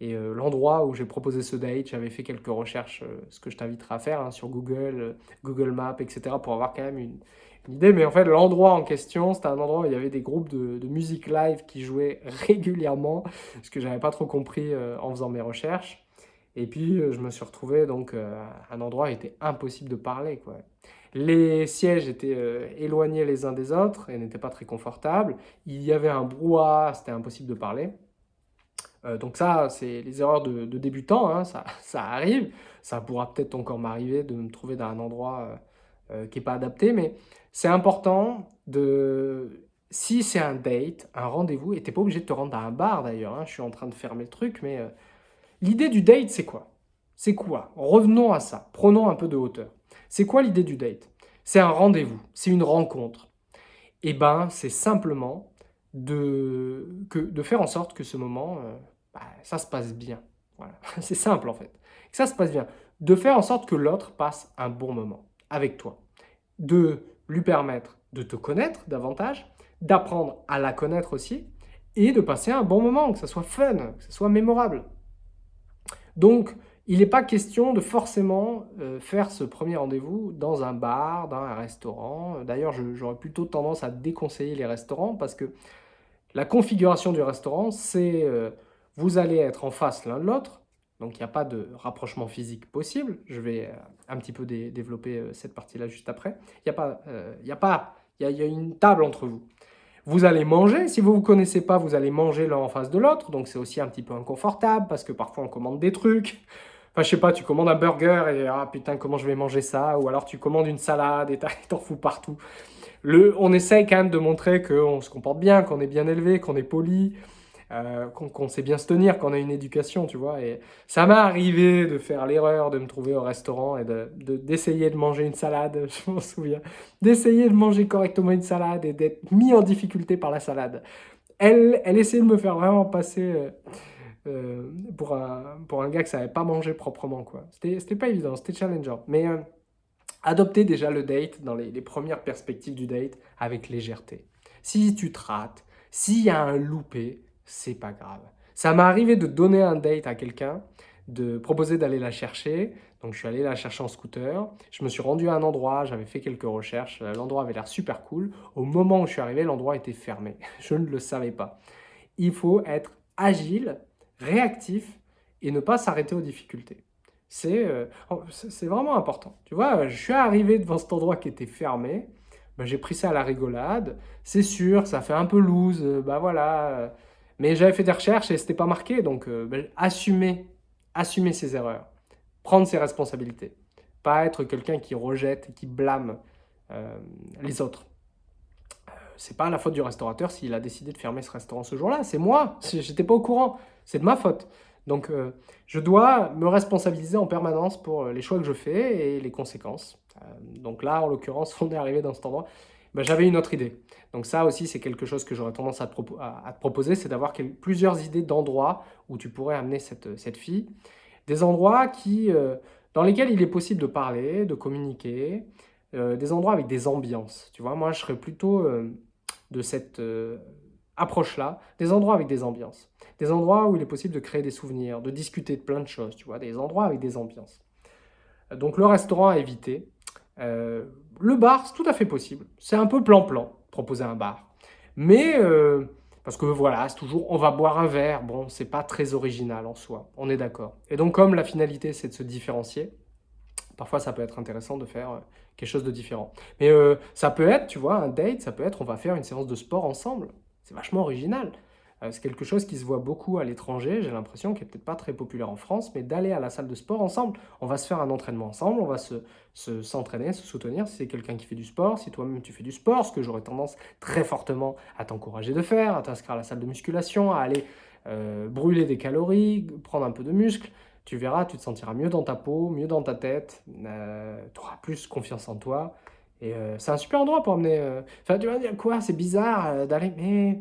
Speaker 1: et euh, l'endroit où j'ai proposé ce date, j'avais fait quelques recherches, euh, ce que je t'inviterai à faire hein, sur Google, Google Maps, etc., pour avoir quand même une, idée, mais en fait, l'endroit en question, c'était un endroit où il y avait des groupes de, musique live qui jouaient régulièrement, ce que j'avais pas trop compris euh, en faisant mes recherches. Et puis, euh, je me suis retrouvé donc euh, un endroit où il était impossible de parler. Quoi. Les sièges étaient éloignés les uns des autres et n'étaient pas très confortables. Il y avait un brouhaha, c'était impossible de parler. donc ça, c'est les erreurs de, de débutants, hein, ça, ça, arrive. Ça pourra peut-être encore m'arriver de me trouver dans un endroit qui n'est pas adapté, mais c'est important de... Si c'est un date, un rendez-vous, et tu n'es pas obligé de te rendre à un bar d'ailleurs, hein, je suis en train de fermer le truc, mais euh, l'idée du date, c'est quoi? C'est quoi? Revenons à ça, prenons un peu de hauteur. C'est quoi l'idée du date? C'est un rendez-vous, c'est une rencontre. Eh ben, c'est simplement de, que, de faire en sorte que ce moment, euh, bah, ça se passe bien. C'est simple en fait. Que ça se passe bien. De faire en sorte que l'autre passe un bon moment avec toi. De lui permettre de te connaître davantage, d'apprendre à la connaître aussi, et de passer un bon moment, que ça soit fun, que ça soit mémorable. Donc, il n'est pas question de forcément euh, faire ce premier rendez-vous dans un bar, dans un restaurant. D'ailleurs, j'aurais plutôt tendance à déconseiller les restaurants parce que la configuration du restaurant, c'est euh, vous allez être en face l'un de l'autre, donc il n'y a pas de rapprochement physique possible. Je vais euh, un petit peu développer cette partie-là juste après. Il y a pas, il y a pas, il y a une table entre vous. Vous allez manger, si vous ne vous connaissez pas, vous allez manger l'un en face de l'autre, donc c'est aussi un petit peu inconfortable, parce que parfois on commande des trucs, enfin je sais pas, tu commandes un burger et ah putain comment je vais manger ça, ou alors tu commandes une salade et t'en fous partout. Le, on essaye quand même de montrer qu'on se comporte bien, qu'on est bien élevé, qu'on est poli, euh, qu'on sait bien se tenir, qu'on a une éducation, tu vois. Et ça m'est arrivé de faire l'erreur de me trouver au restaurant et d'essayer de, de, manger une salade, je m'en souviens, d'essayer de manger correctement une salade et d'être mis en difficulté par la salade. Elle, elle essayait de me faire vraiment passer euh, euh, pour, un, pour un gars que ça n'avait pas mangé proprement, quoi. C'était pas évident, c'était challengeant. Mais euh, adopter déjà le date dans les, les premières perspectives du date avec légèreté. Si tu te rates, s'il y a un loupé, c'est pas grave. Ça m'est arrivé de donner un date à quelqu'un, de proposer d'aller la chercher. Donc je suis allé la chercher en scooter. Je me suis rendu à un endroit, j'avais fait quelques recherches. L'endroit avait l'air super cool. Au moment où je suis arrivé, l'endroit était fermé. Je ne le savais pas. Il faut être agile, réactif et ne pas s'arrêter aux difficultés. Euh, c'est vraiment important. Tu vois, je suis arrivé devant cet endroit qui était fermé. Ben, j'ai pris ça à la rigolade. C'est sûr, ça fait un peu loose. Bah voilà, mais j'avais fait des recherches et c'était pas marqué, donc euh, ben, assumer, assumer ses erreurs, prendre ses responsabilités, pas être quelqu'un qui rejette et qui blâme euh, les autres. Euh, c'est pas la faute du restaurateur s'il a décidé de fermer ce restaurant ce jour-là, c'est moi, j'étais pas au courant, c'est de ma faute. Donc je dois me responsabiliser en permanence pour les choix que je fais et les conséquences. donc là, en l'occurrence, on est arrivé dans cet endroit. Ben, j'avais une autre idée. Donc ça aussi, c'est quelque chose que j'aurais tendance à te, proposer, c'est d'avoir plusieurs idées d'endroits où tu pourrais amener cette, cette fille. Des endroits qui, euh, dans lesquels il est possible de parler, de communiquer, euh, des endroits avec des ambiances. Tu vois, moi, je serais plutôt euh, de cette approche-là, des endroits avec des ambiances. Des endroits où il est possible de créer des souvenirs, de discuter de plein de choses, tu vois, des endroits avec des ambiances. Donc le restaurant à éviter, euh, le bar, c'est tout à fait possible. C'est un peu plan-plan, proposer un bar. Mais, euh, parce que voilà, c'est toujours, on va boire un verre. Bon, c'est pas très original en soi, on est d'accord. Et donc, comme la finalité, c'est de se différencier, parfois, ça peut être intéressant de faire euh, quelque chose de différent. Mais ça peut être, tu vois, un date, ça peut être, on va faire une séance de sport ensemble. C'est vachement original. Euh, c'est quelque chose qui se voit beaucoup à l'étranger, j'ai l'impression, qui n'est peut-être pas très populaire en France, mais d'aller à la salle de sport ensemble. On va se faire un entraînement ensemble, on va s'entraîner, se, se, soutenir si c'est quelqu'un qui fait du sport, si toi-même tu fais du sport, ce que j'aurais tendance très fortement à t'encourager de faire, à t'inscrire à la salle de musculation, à aller euh, brûler des calories, prendre un peu de muscle. Tu verras, tu te sentiras mieux dans ta peau, mieux dans ta tête, euh, tu auras plus confiance en toi. Et c'est un super endroit pour amener... Enfin, tu vas dire quoi, c'est bizarre d'aller... Mais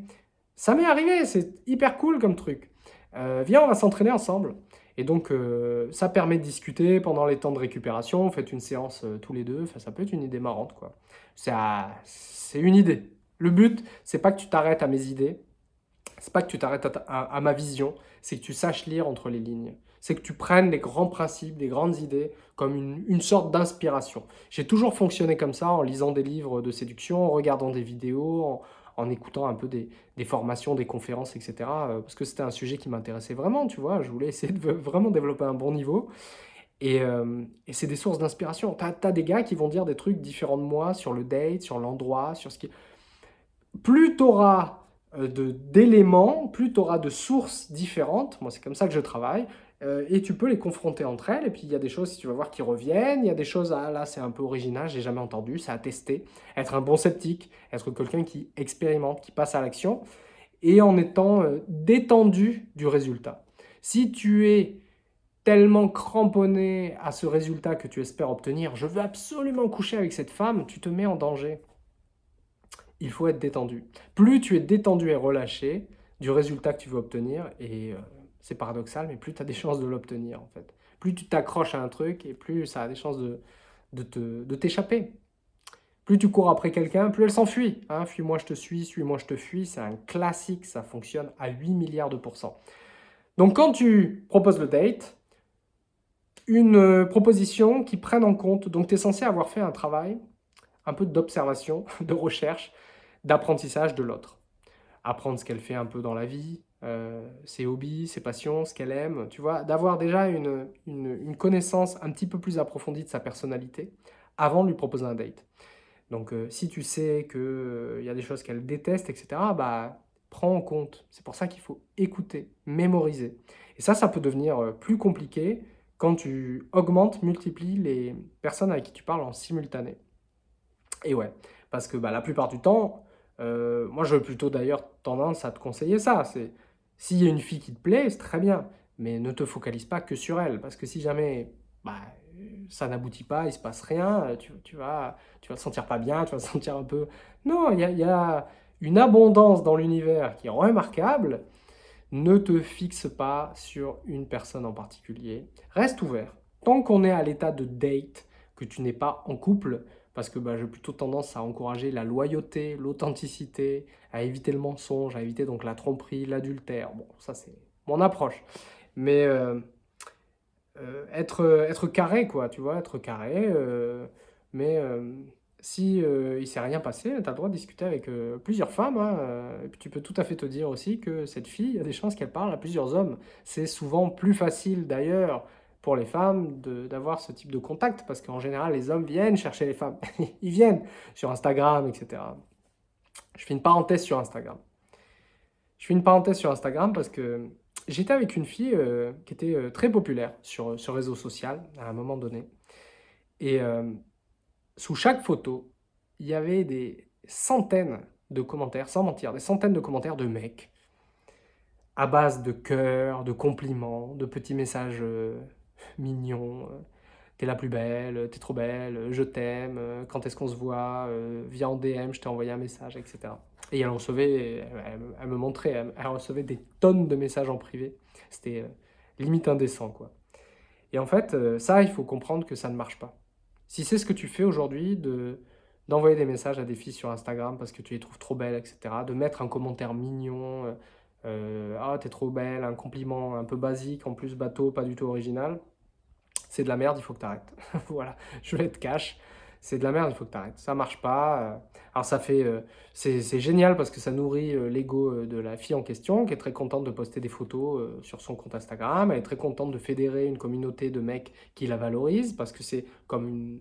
Speaker 1: ça m'est arrivé, c'est hyper cool comme truc. Euh, viens, on va s'entraîner ensemble. Et donc, euh, ça permet de discuter pendant les temps de récupération. Faites une séance euh, tous les deux. Enfin, ça peut être une idée marrante, quoi. C'est une idée. Le but, c'est pas que tu t'arrêtes à mes idées. C'est pas que tu t'arrêtes à, ma vision. C'est que tu saches lire entre les lignes. C'est que tu prennes les grands principes, les grandes idées comme une, une sorte d'inspiration. J'ai toujours fonctionné comme ça en lisant des livres de séduction, en regardant des vidéos, en, en écoutant un peu des, formations, des conférences, etc. Euh, parce que c'était un sujet qui m'intéressait vraiment, tu vois. Je voulais essayer de vraiment développer un bon niveau. Et, euh, c'est des sources d'inspiration. Tu as, des gars qui vont dire des trucs différents de moi sur le date, sur l'endroit, sur ce qui... Plus tu auras euh, d'éléments, plus tu auras de sources différentes, moi c'est comme ça que je travaille, euh, et tu peux les confronter entre elles, et puis il y a des choses, si tu vas voir, qui reviennent, il y a des choses, ah là c'est un peu original, j'ai jamais entendu, ça a testé, être un bon sceptique, être quelqu'un qui expérimente, qui passe à l'action, et en étant euh, détendu du résultat. Si tu es tellement cramponné à ce résultat que tu espères obtenir, je veux absolument coucher avec cette femme, tu te mets en danger. Il faut être détendu. Plus tu es détendu et relâché du résultat que tu veux obtenir, et euh, c'est paradoxal, mais plus tu as des chances de l'obtenir en fait. Plus tu t'accroches à un truc, et plus ça a des chances de, de t'échapper. Plus tu cours après quelqu'un, plus elle s'enfuit. Hein. Fuis-moi, je te suis, suis-moi, je te fuis. C'est un classique, ça fonctionne à 8 milliards de pourcents. Donc quand tu proposes le date, une euh, proposition qui prenne en compte, donc tu es censé avoir fait un travail, un peu d'observation, de recherche, d'apprentissage de l'autre. Apprendre ce qu'elle fait un peu dans la vie, euh, ses hobbies, ses passions, ce qu'elle aime, tu vois, d'avoir déjà une, une, connaissance un petit peu plus approfondie de sa personnalité avant de lui proposer un date. Donc euh, si tu sais qu'il y a des choses qu'elle déteste, etc., bah, prends en compte. C'est pour ça qu'il faut écouter, mémoriser. Et ça, ça peut devenir plus compliqué quand tu augmentes, multiplies les personnes avec qui tu parles en simultané. Et ouais, parce que bah, la plupart du temps, euh, moi j'aurais plutôt d'ailleurs tendance à te conseiller ça. C'est S'il y a une fille qui te plaît, c'est très bien, mais ne te focalise pas que sur elle. Parce que si jamais bah, ça n'aboutit pas, il se passe rien, tu, vas, tu vas te sentir pas bien, tu vas te sentir un peu... Non, il y a une abondance dans l'univers qui est remarquable, ne te fixe pas sur une personne en particulier. Reste ouvert. Tant qu'on est à l'état de date, que tu n'es pas en couple, parce que bah, j'ai plutôt tendance à encourager la loyauté, l'authenticité, à éviter le mensonge, à éviter donc la tromperie, l'adultère. Bon, ça c'est mon approche. Mais euh, euh, être, carré, quoi, tu vois, être carré, euh, mais si il ne s'est rien passé, tu as le droit de discuter avec plusieurs femmes. Hein, et puis tu peux tout à fait te dire aussi que cette fille, il y a des chances qu'elle parle à plusieurs hommes. C'est souvent plus facile d'ailleurs pour les femmes d'avoir ce type de contact, parce qu'en général, les hommes viennent chercher les femmes. Ils viennent sur Instagram, etc. Je fais une parenthèse sur Instagram. Je fais une parenthèse sur Instagram parce que j'étais avec une fille qui était très populaire sur, sur réseau social à un moment donné. Et sous chaque photo, il y avait des centaines de commentaires, sans mentir, des centaines de commentaires de mecs, à base de cœurs, de compliments, de petits messages euh, mignons, euh, t'es la plus belle, t'es trop belle, je t'aime, euh, quand est-ce qu'on se voit, viens en DM, je t'ai envoyé un message, etc. Et elle recevait, elle, me montrait, elle, recevait des tonnes de messages en privé. C'était limite indécent, quoi. Et en fait, ça, il faut comprendre que ça ne marche pas. Si c'est ce que tu fais aujourd'hui, de d'envoyer des messages à des filles sur Instagram parce que tu les trouves trop belles, etc. De mettre un commentaire mignon, euh, ah t'es trop belle, un compliment un peu basique, en plus bateau, pas du tout original. C'est de la merde, il faut que tu arrêtes. voilà, je vais être cash c'est de la merde, il faut que tu arrêtes. Ça marche pas. Euh. Alors ça fait, euh, c'est génial parce que ça nourrit l'ego de la fille en question qui est très contente de poster des photos sur son compte Instagram. Elle est très contente de fédérer une communauté de mecs qui la valorisent parce que c'est comme une,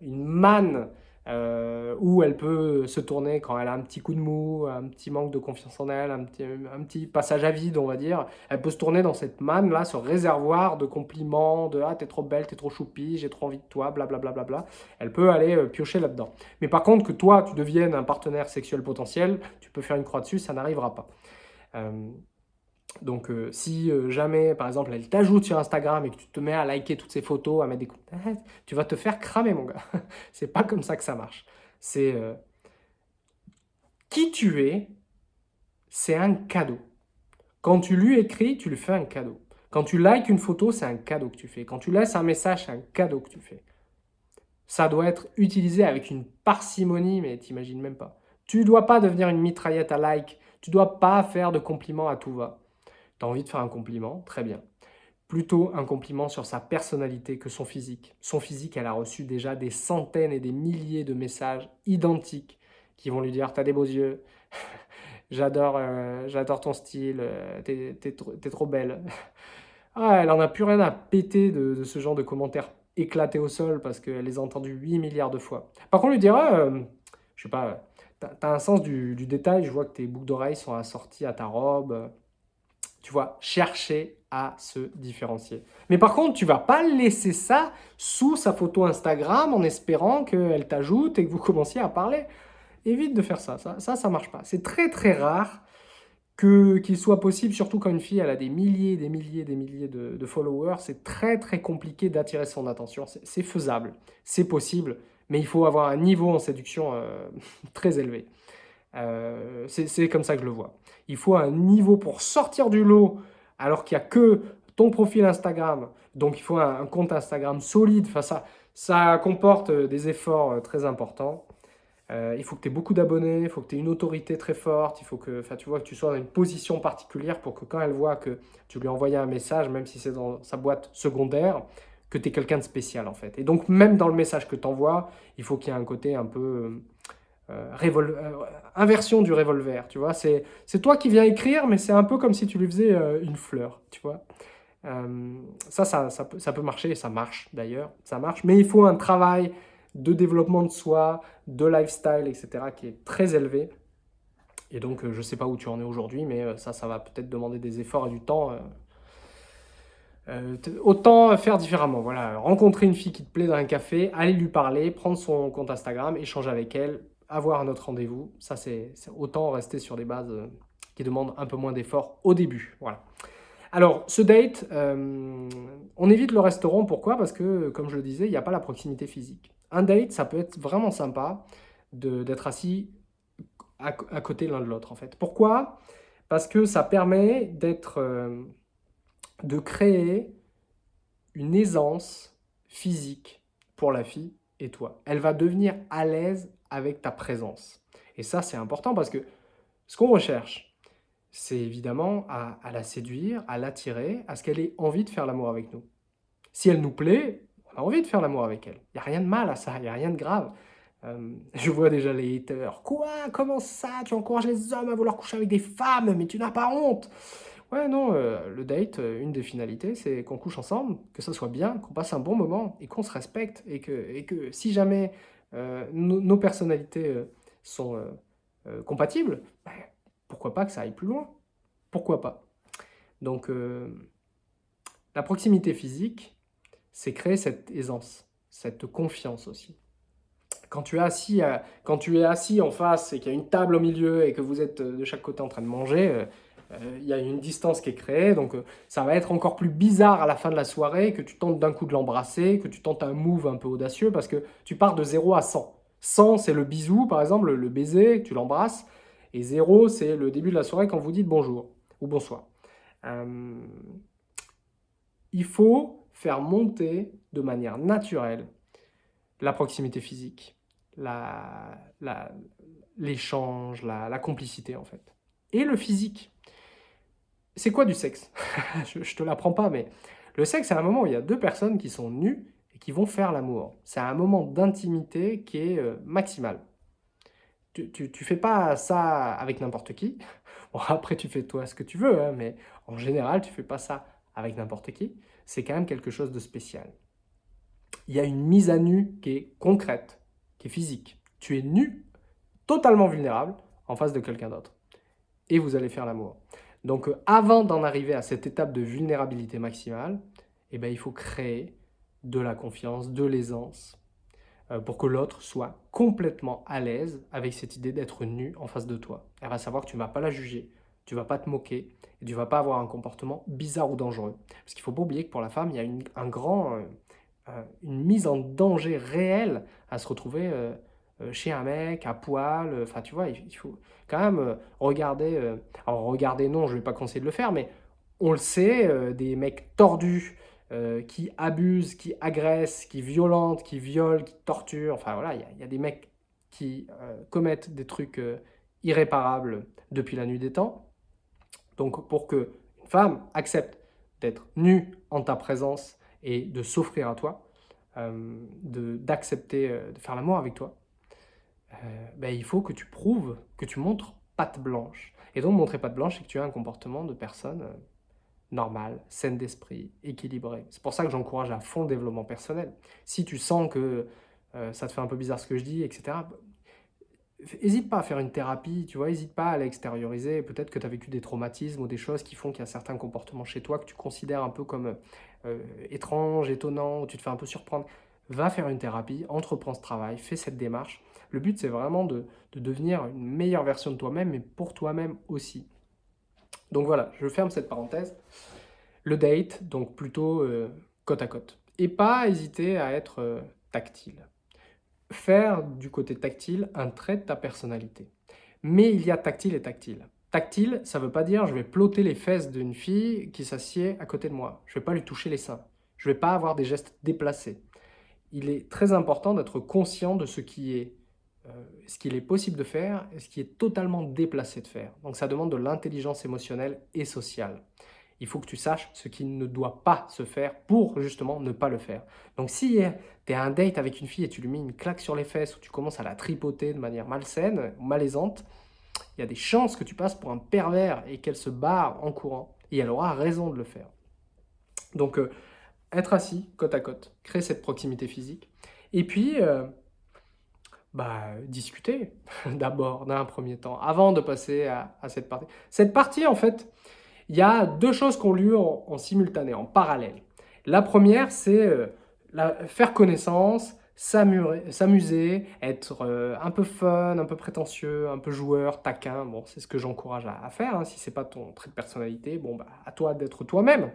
Speaker 1: une manne euh, où elle peut se tourner quand elle a un petit coup de mou, un petit manque de confiance en elle, un petit, passage à vide, on va dire. Elle peut se tourner dans cette manne-là, ce réservoir de compliments, de « Ah, t'es trop belle, t'es trop choupi, j'ai trop envie de toi, blablabla. Bla, bla, bla. Elle peut aller euh, piocher là-dedans. Mais par contre, que toi, tu deviennes un partenaire sexuel potentiel, tu peux faire une croix dessus, ça n'arrivera pas. Euh, donc, euh, si euh, jamais, par exemple, elle t'ajoute sur Instagram et que tu te mets à liker toutes ses photos, à mettre des commentaires, tu vas te faire cramer, mon gars. c'est pas comme ça que ça marche. C'est euh, qui tu es, c'est un cadeau. Quand tu lui écris, tu lui fais un cadeau. Quand tu likes une photo, c'est un cadeau que tu fais. Quand tu laisses un message, c'est un cadeau que tu fais. Ça doit être utilisé avec une parcimonie, mais t'imagines même pas. Tu dois pas devenir une mitraillette à like. Tu dois pas faire de compliments à tout va envie de faire un compliment, très bien. Plutôt un compliment sur sa personnalité que son physique. Son physique, elle a reçu déjà des centaines et des milliers de messages identiques qui vont lui dire « t'as des beaux yeux, j'adore euh, j'adore ton style, euh, t'es trop belle ». Ah, elle en a plus rien à péter de, ce genre de commentaires éclatés au sol parce qu'elle les a entendus 8 milliards de fois. Par contre, lui dira, euh, je sais pas, t'as un sens du, du, détail, je vois que tes boucles d'oreilles sont assorties à ta robe, tu vois, chercher à se différencier. Mais par contre, tu vas pas laisser ça sous sa photo Instagram en espérant qu'elle t'ajoute et que vous commenciez à parler. Évite de faire ça, ça, ça, marche pas. C'est très très rare qu'il soit possible, surtout quand une fille a des milliers, des milliers, des milliers de, followers, c'est très très compliqué d'attirer son attention. C'est faisable, c'est possible, mais il faut avoir un niveau en séduction euh, très élevé. Euh, c'est comme ça que je le vois. Il faut un niveau pour sortir du lot, alors qu'il n'y a que ton profil Instagram, donc il faut un, compte Instagram solide. Enfin, ça, ça comporte des efforts très importants. Euh, il faut que tu aies beaucoup d'abonnés, il faut que tu aies une autorité très forte, il faut que, tu vois, que tu sois dans une position particulière pour que quand elle voit que tu lui as envoyé un message, même si c'est dans sa boîte secondaire, que tu es quelqu'un de spécial en fait. Et donc même dans le message que tu envoies, il faut qu'il y ait un côté un peu euh, euh, inversion du revolver, tu vois. C'est toi qui viens écrire, mais c'est un peu comme si tu lui faisais une fleur, tu vois. ça, ça, ça, peut, ça peut marcher, ça marche d'ailleurs, ça marche, mais il faut un travail de développement de soi, de lifestyle, etc., qui est très élevé. Et donc, euh, je ne sais pas où tu en es aujourd'hui, mais euh, ça, ça va peut-être demander des efforts et du temps. Euh, autant faire différemment. Voilà, rencontrer une fille qui te plaît dans un café, aller lui parler, prendre son compte Instagram, échanger avec elle, avoir un autre rendez-vous. Ça, c'est autant rester sur des bases qui demandent un peu moins d'efforts au début. Voilà. Alors, ce date, on évite le restaurant. Pourquoi? Parce que, comme je le disais, il n'y a pas la proximité physique. Un date, ça peut être vraiment sympa d'être assis à, côté l'un de l'autre, en fait. Pourquoi? Parce que ça permet d'être, euh, de créer une aisance physique pour la fille et toi. Elle va devenir à l'aise avec ta présence. Et ça, c'est important parce que ce qu'on recherche, c'est évidemment à, la séduire, à l'attirer, à ce qu'elle ait envie de faire l'amour avec nous. Si elle nous plaît, on a envie de faire l'amour avec elle. Il n'y a rien de mal à ça, il n'y a rien de grave. Euh, je vois déjà les haters. Quoi? Comment ça? Tu encourages les hommes à vouloir coucher avec des femmes, mais tu n'as pas honte Ouais, non, euh, le date, euh, une des finalités, c'est qu'on couche ensemble, que ça soit bien, qu'on passe un bon moment et qu'on se respecte. Et que, et que si jamais nos personnalités sont compatibles, ben, pourquoi pas que ça aille plus loin? Pourquoi pas? Donc, la proximité physique, c'est créer cette aisance, cette confiance aussi. Quand tu, es assis, en face et qu'il y a une table au milieu et que vous êtes euh, de chaque côté en train de manger, euh, euh, il y a une distance qui est créée, donc ça va être encore plus bizarre à la fin de la soirée que tu tentes d'un coup de l'embrasser, que tu tentes un move un peu audacieux parce que tu pars de 0 à 100. 100, c'est le bisou, par exemple, le baiser, tu l'embrasses, et 0, c'est le début de la soirée quand vous dites bonjour ou bonsoir. il faut faire monter de manière naturelle la proximité physique, l'échange, la, la, complicité en fait. Et le physique. C'est quoi du sexe je, ne te l'apprends pas, mais le sexe, c'est un moment où il y a deux personnes qui sont nues et qui vont faire l'amour. C'est un moment d'intimité qui est euh, maximal. Tu, tu, fais pas ça avec n'importe qui. Bon, après, tu fais toi ce que tu veux, hein, mais en général, tu fais pas ça avec n'importe qui c'est quand même quelque chose de spécial. Il y a une mise à nu qui est concrète, qui est physique. Tu es nu, totalement vulnérable, en face de quelqu'un d'autre. Et vous allez faire l'amour. Donc euh, avant d'en arriver à cette étape de vulnérabilité maximale, eh ben, il faut créer de la confiance, de l'aisance, euh, pour que l'autre soit complètement à l'aise avec cette idée d'être nu en face de toi. Elle va savoir que tu ne vas pas la juger, tu vas pas te moquer et tu vas pas avoir un comportement bizarre ou dangereux. Parce qu'il faut pas oublier que pour la femme, il y a une, euh, une mise en danger réelle à se retrouver chez un mec, à poil. Enfin, tu vois, il, faut quand même regarder. alors, regarder, non, je vais pas conseiller de le faire, mais on le sait, des mecs tordus qui abusent, qui agressent, qui violentent, qui violent, qui torturent. Enfin, voilà, il y, a des mecs qui commettent des trucs irréparables depuis la nuit des temps. Donc pour que une femme accepte d'être nue en ta présence et de s'offrir à toi, euh, d'accepter de, de, faire l'amour avec toi, euh, ben, il faut que tu prouves, que tu montres patte blanche. Et donc montrer patte blanche, c'est que tu as un comportement de personne euh, normale, saine d'esprit, équilibrée. C'est pour ça que j'encourage à fond le développement personnel. Si tu sens que euh, ça te fait un peu bizarre ce que je dis, etc., N'hésite pas à faire une thérapie, tu vois, n'hésite pas à l'extérioriser. Peut-être que tu as vécu des traumatismes ou des choses qui font qu'il y a certains comportements chez toi que tu considères un peu comme euh, étranges, étonnants, ou tu te fais un peu surprendre. Va faire une thérapie, entreprends ce travail, fais cette démarche. Le but, c'est vraiment de, devenir une meilleure version de toi-même, mais pour toi-même aussi. Donc voilà, je ferme cette parenthèse. Le date, donc plutôt euh, côte à côte. Et pas hésiter à être euh, tactile. Faire du côté tactile un trait de ta personnalité. Mais il y a tactile et tactile. Tactile, ça ne veut pas dire je vais ploter les fesses d'une fille qui s'assied à côté de moi. Je ne vais pas lui toucher les seins. Je ne vais pas avoir des gestes déplacés. Il est très important d'être conscient de ce qui est ce qu'il est possible de faire et ce qui est totalement déplacé de faire. Donc ça demande de l'intelligence émotionnelle et sociale. Il faut que tu saches ce qui ne doit pas se faire pour justement ne pas le faire. Donc si tu es à un date avec une fille et tu lui mets une claque sur les fesses ou tu commences à la tripoter de manière malsaine, malaisante, il y a des chances que tu passes pour un pervers et qu'elle se barre en courant. Et elle aura raison de le faire. Donc euh, être assis côte à côte, créer cette proximité physique. Et puis, euh, bah, discuter d'abord, d'un premier temps, avant de passer à, cette partie. Cette partie, en fait, il y a deux choses qui ont lieu en, simultané, en parallèle. La première, c'est euh, faire connaissance, s'amuser, être euh, un peu fun, un peu prétentieux, un peu joueur, taquin. Bon, c'est ce que j'encourage à, faire. Hein. Si c'est pas ton trait de personnalité, bon, bah, à toi d'être toi-même.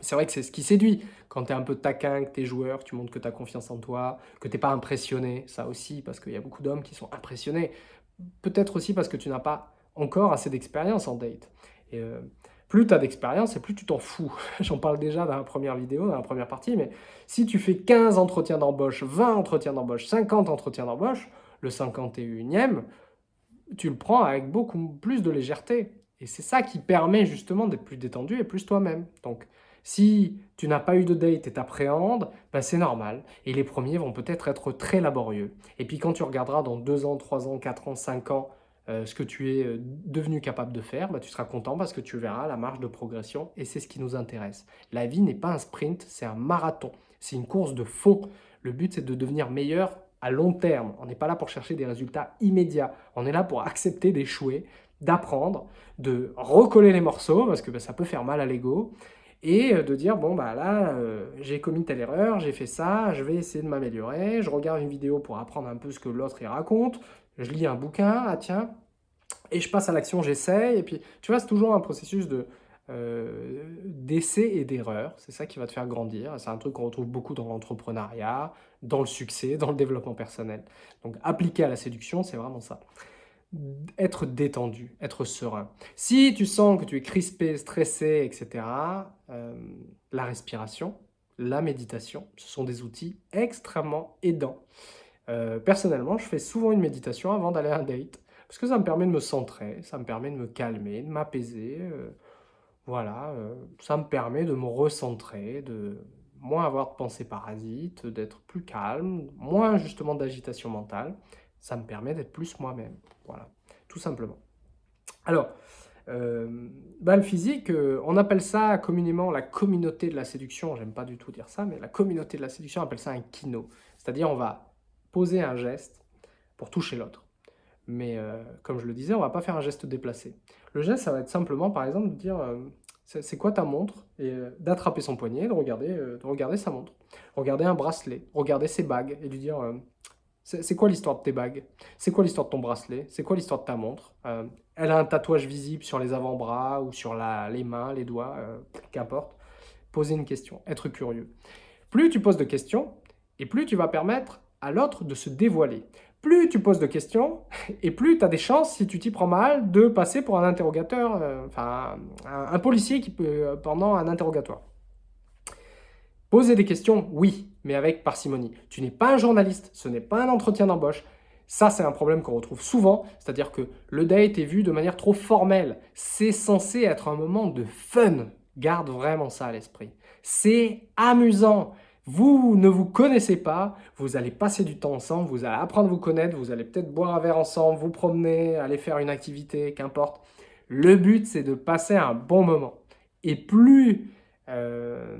Speaker 1: C'est vrai que c'est ce qui séduit. Quand tu es un peu taquin, que tu es joueur, tu montres que tu as confiance en toi, que tu n'es pas impressionné. Ça aussi, parce qu'il y a beaucoup d'hommes qui sont impressionnés. Peut-être aussi parce que tu n'as pas encore assez d'expérience en date. Et euh, plus tu as d'expérience et plus tu t'en fous. J'en parle déjà dans la première vidéo, dans la première partie, mais si tu fais 15 entretiens d'embauche, 20 entretiens d'embauche, 50 entretiens d'embauche, le 51e, tu le prends avec beaucoup plus de légèreté. Et c'est ça qui permet justement d'être plus détendu et plus toi-même. Donc, si tu n'as pas eu de date et t'appréhendes, ben c'est normal. Et les premiers vont peut-être être très laborieux. Et puis quand tu regarderas dans 2 ans, 3 ans, 4 ans, 5 ans, euh, ce que tu es euh, devenu capable de faire, ben tu seras content parce que tu verras la marge de progression et c'est ce qui nous intéresse. La vie n'est pas un sprint, c'est un marathon. C'est une course de fond. Le but, c'est de devenir meilleur à long terme. On n'est pas là pour chercher des résultats immédiats. On est là pour accepter d'échouer, d'apprendre, de recoller les morceaux parce que ben, ça peut faire mal à l'ego et euh, de dire, bon, bah là, euh, j'ai commis telle erreur, j'ai fait ça, je vais essayer de m'améliorer, je regarde une vidéo pour apprendre un peu ce que l'autre y raconte, je lis un bouquin, ah tiens, et je passe à l'action, j'essaye, et puis, tu vois, c'est toujours un processus de euh, d'essai et d'erreur, c'est ça qui va te faire grandir, c'est un truc qu'on retrouve beaucoup dans l'entrepreneuriat, dans le succès, dans le développement personnel. Donc, appliquer à la séduction, c'est vraiment ça être détendu, être serein. Si tu sens que tu es crispé, stressé, etc., euh, la respiration, la méditation, ce sont des outils extrêmement aidants. Euh, personnellement, je fais souvent une méditation avant d'aller à un date, parce que ça me permet de me centrer, ça me permet de me calmer, de m'apaiser, euh, voilà, ça me permet de me recentrer, de moins avoir de pensées parasites, d'être plus calme, moins justement d'agitation mentale, ça me permet d'être plus moi-même. Voilà, tout simplement. Alors, euh, le physique, euh, on appelle ça communément la communauté de la séduction. J'aime pas du tout dire ça, mais la communauté de la séduction, on appelle ça un kino. C'est-à-dire, on va poser un geste pour toucher l'autre. Mais euh, comme je le disais, on va pas faire un geste déplacé. Le geste, ça va être simplement, par exemple, de dire c'est quoi ta montre? Et d'attraper son poignet, de regarder, de regarder sa montre, regarder un bracelet, regarder ses bagues et lui dire c'est quoi l'histoire de tes bagues? C'est quoi l'histoire de ton bracelet? C'est quoi l'histoire de ta montre? Euh, Elle a un tatouage visible sur les avant-bras ou sur la, les mains, les doigts, euh, qu'importe. Poser une question, être curieux. Plus tu poses de questions, et plus tu vas permettre à l'autre de se dévoiler. Plus tu poses de questions, et plus tu as des chances, si tu t'y prends mal, de passer pour un interrogateur, euh, enfin un, policier qui peut, pendant un interrogatoire. Poser des questions, oui, mais avec parcimonie. Tu n'es pas un journaliste, ce n'est pas un entretien d'embauche. Ça, c'est un problème qu'on retrouve souvent, c'est-à-dire que le date est vu de manière trop formelle. C'est censé être un moment de fun. Garde vraiment ça à l'esprit. C'est amusant. Vous ne vous connaissez pas, vous allez passer du temps ensemble, vous allez apprendre à vous connaître, vous allez peut-être boire un verre ensemble, vous promener, aller faire une activité, qu'importe. Le but, c'est de passer un bon moment. Et plus euh,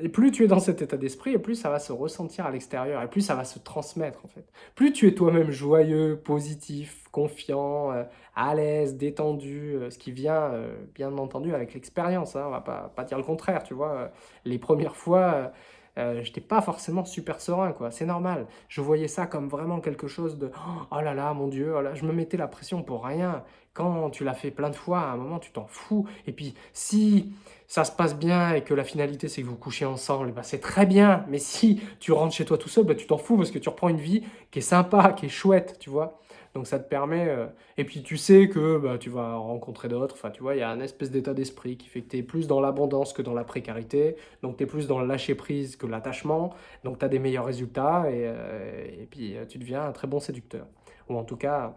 Speaker 1: et plus tu es dans cet état d'esprit, et plus ça va se ressentir à l'extérieur, et plus ça va se transmettre en fait. Plus tu es toi-même joyeux, positif, confiant, euh, à l'aise, détendu, euh, ce qui vient bien entendu avec l'expérience, hein, on va pas, pas dire le contraire, tu vois. Les premières fois, euh, je n'étais pas forcément super serein, quoi. C'est normal. Je voyais ça comme vraiment quelque chose de « Oh là là, mon Dieu, oh là, je me mettais la pression pour rien. » Quand tu l'as fait plein de fois, à un moment, tu t'en fous. Et puis, si ça se passe bien et que la finalité, c'est que vous couchez ensemble, bah, c'est très bien. Mais si tu rentres chez toi tout seul, bah, tu t'en fous parce que tu reprends une vie qui est sympa, qui est chouette, tu vois. Donc ça te permet... Euh, et puis tu sais que bah, tu vas rencontrer d'autres. Enfin, tu vois, il y a un espèce d'état d'esprit qui fait que tu es plus dans l'abondance que dans la précarité. Donc tu es plus dans le lâcher-prise que l'attachement. Donc tu as des meilleurs résultats et, euh, puis euh, tu deviens un très bon séducteur. Ou en tout cas,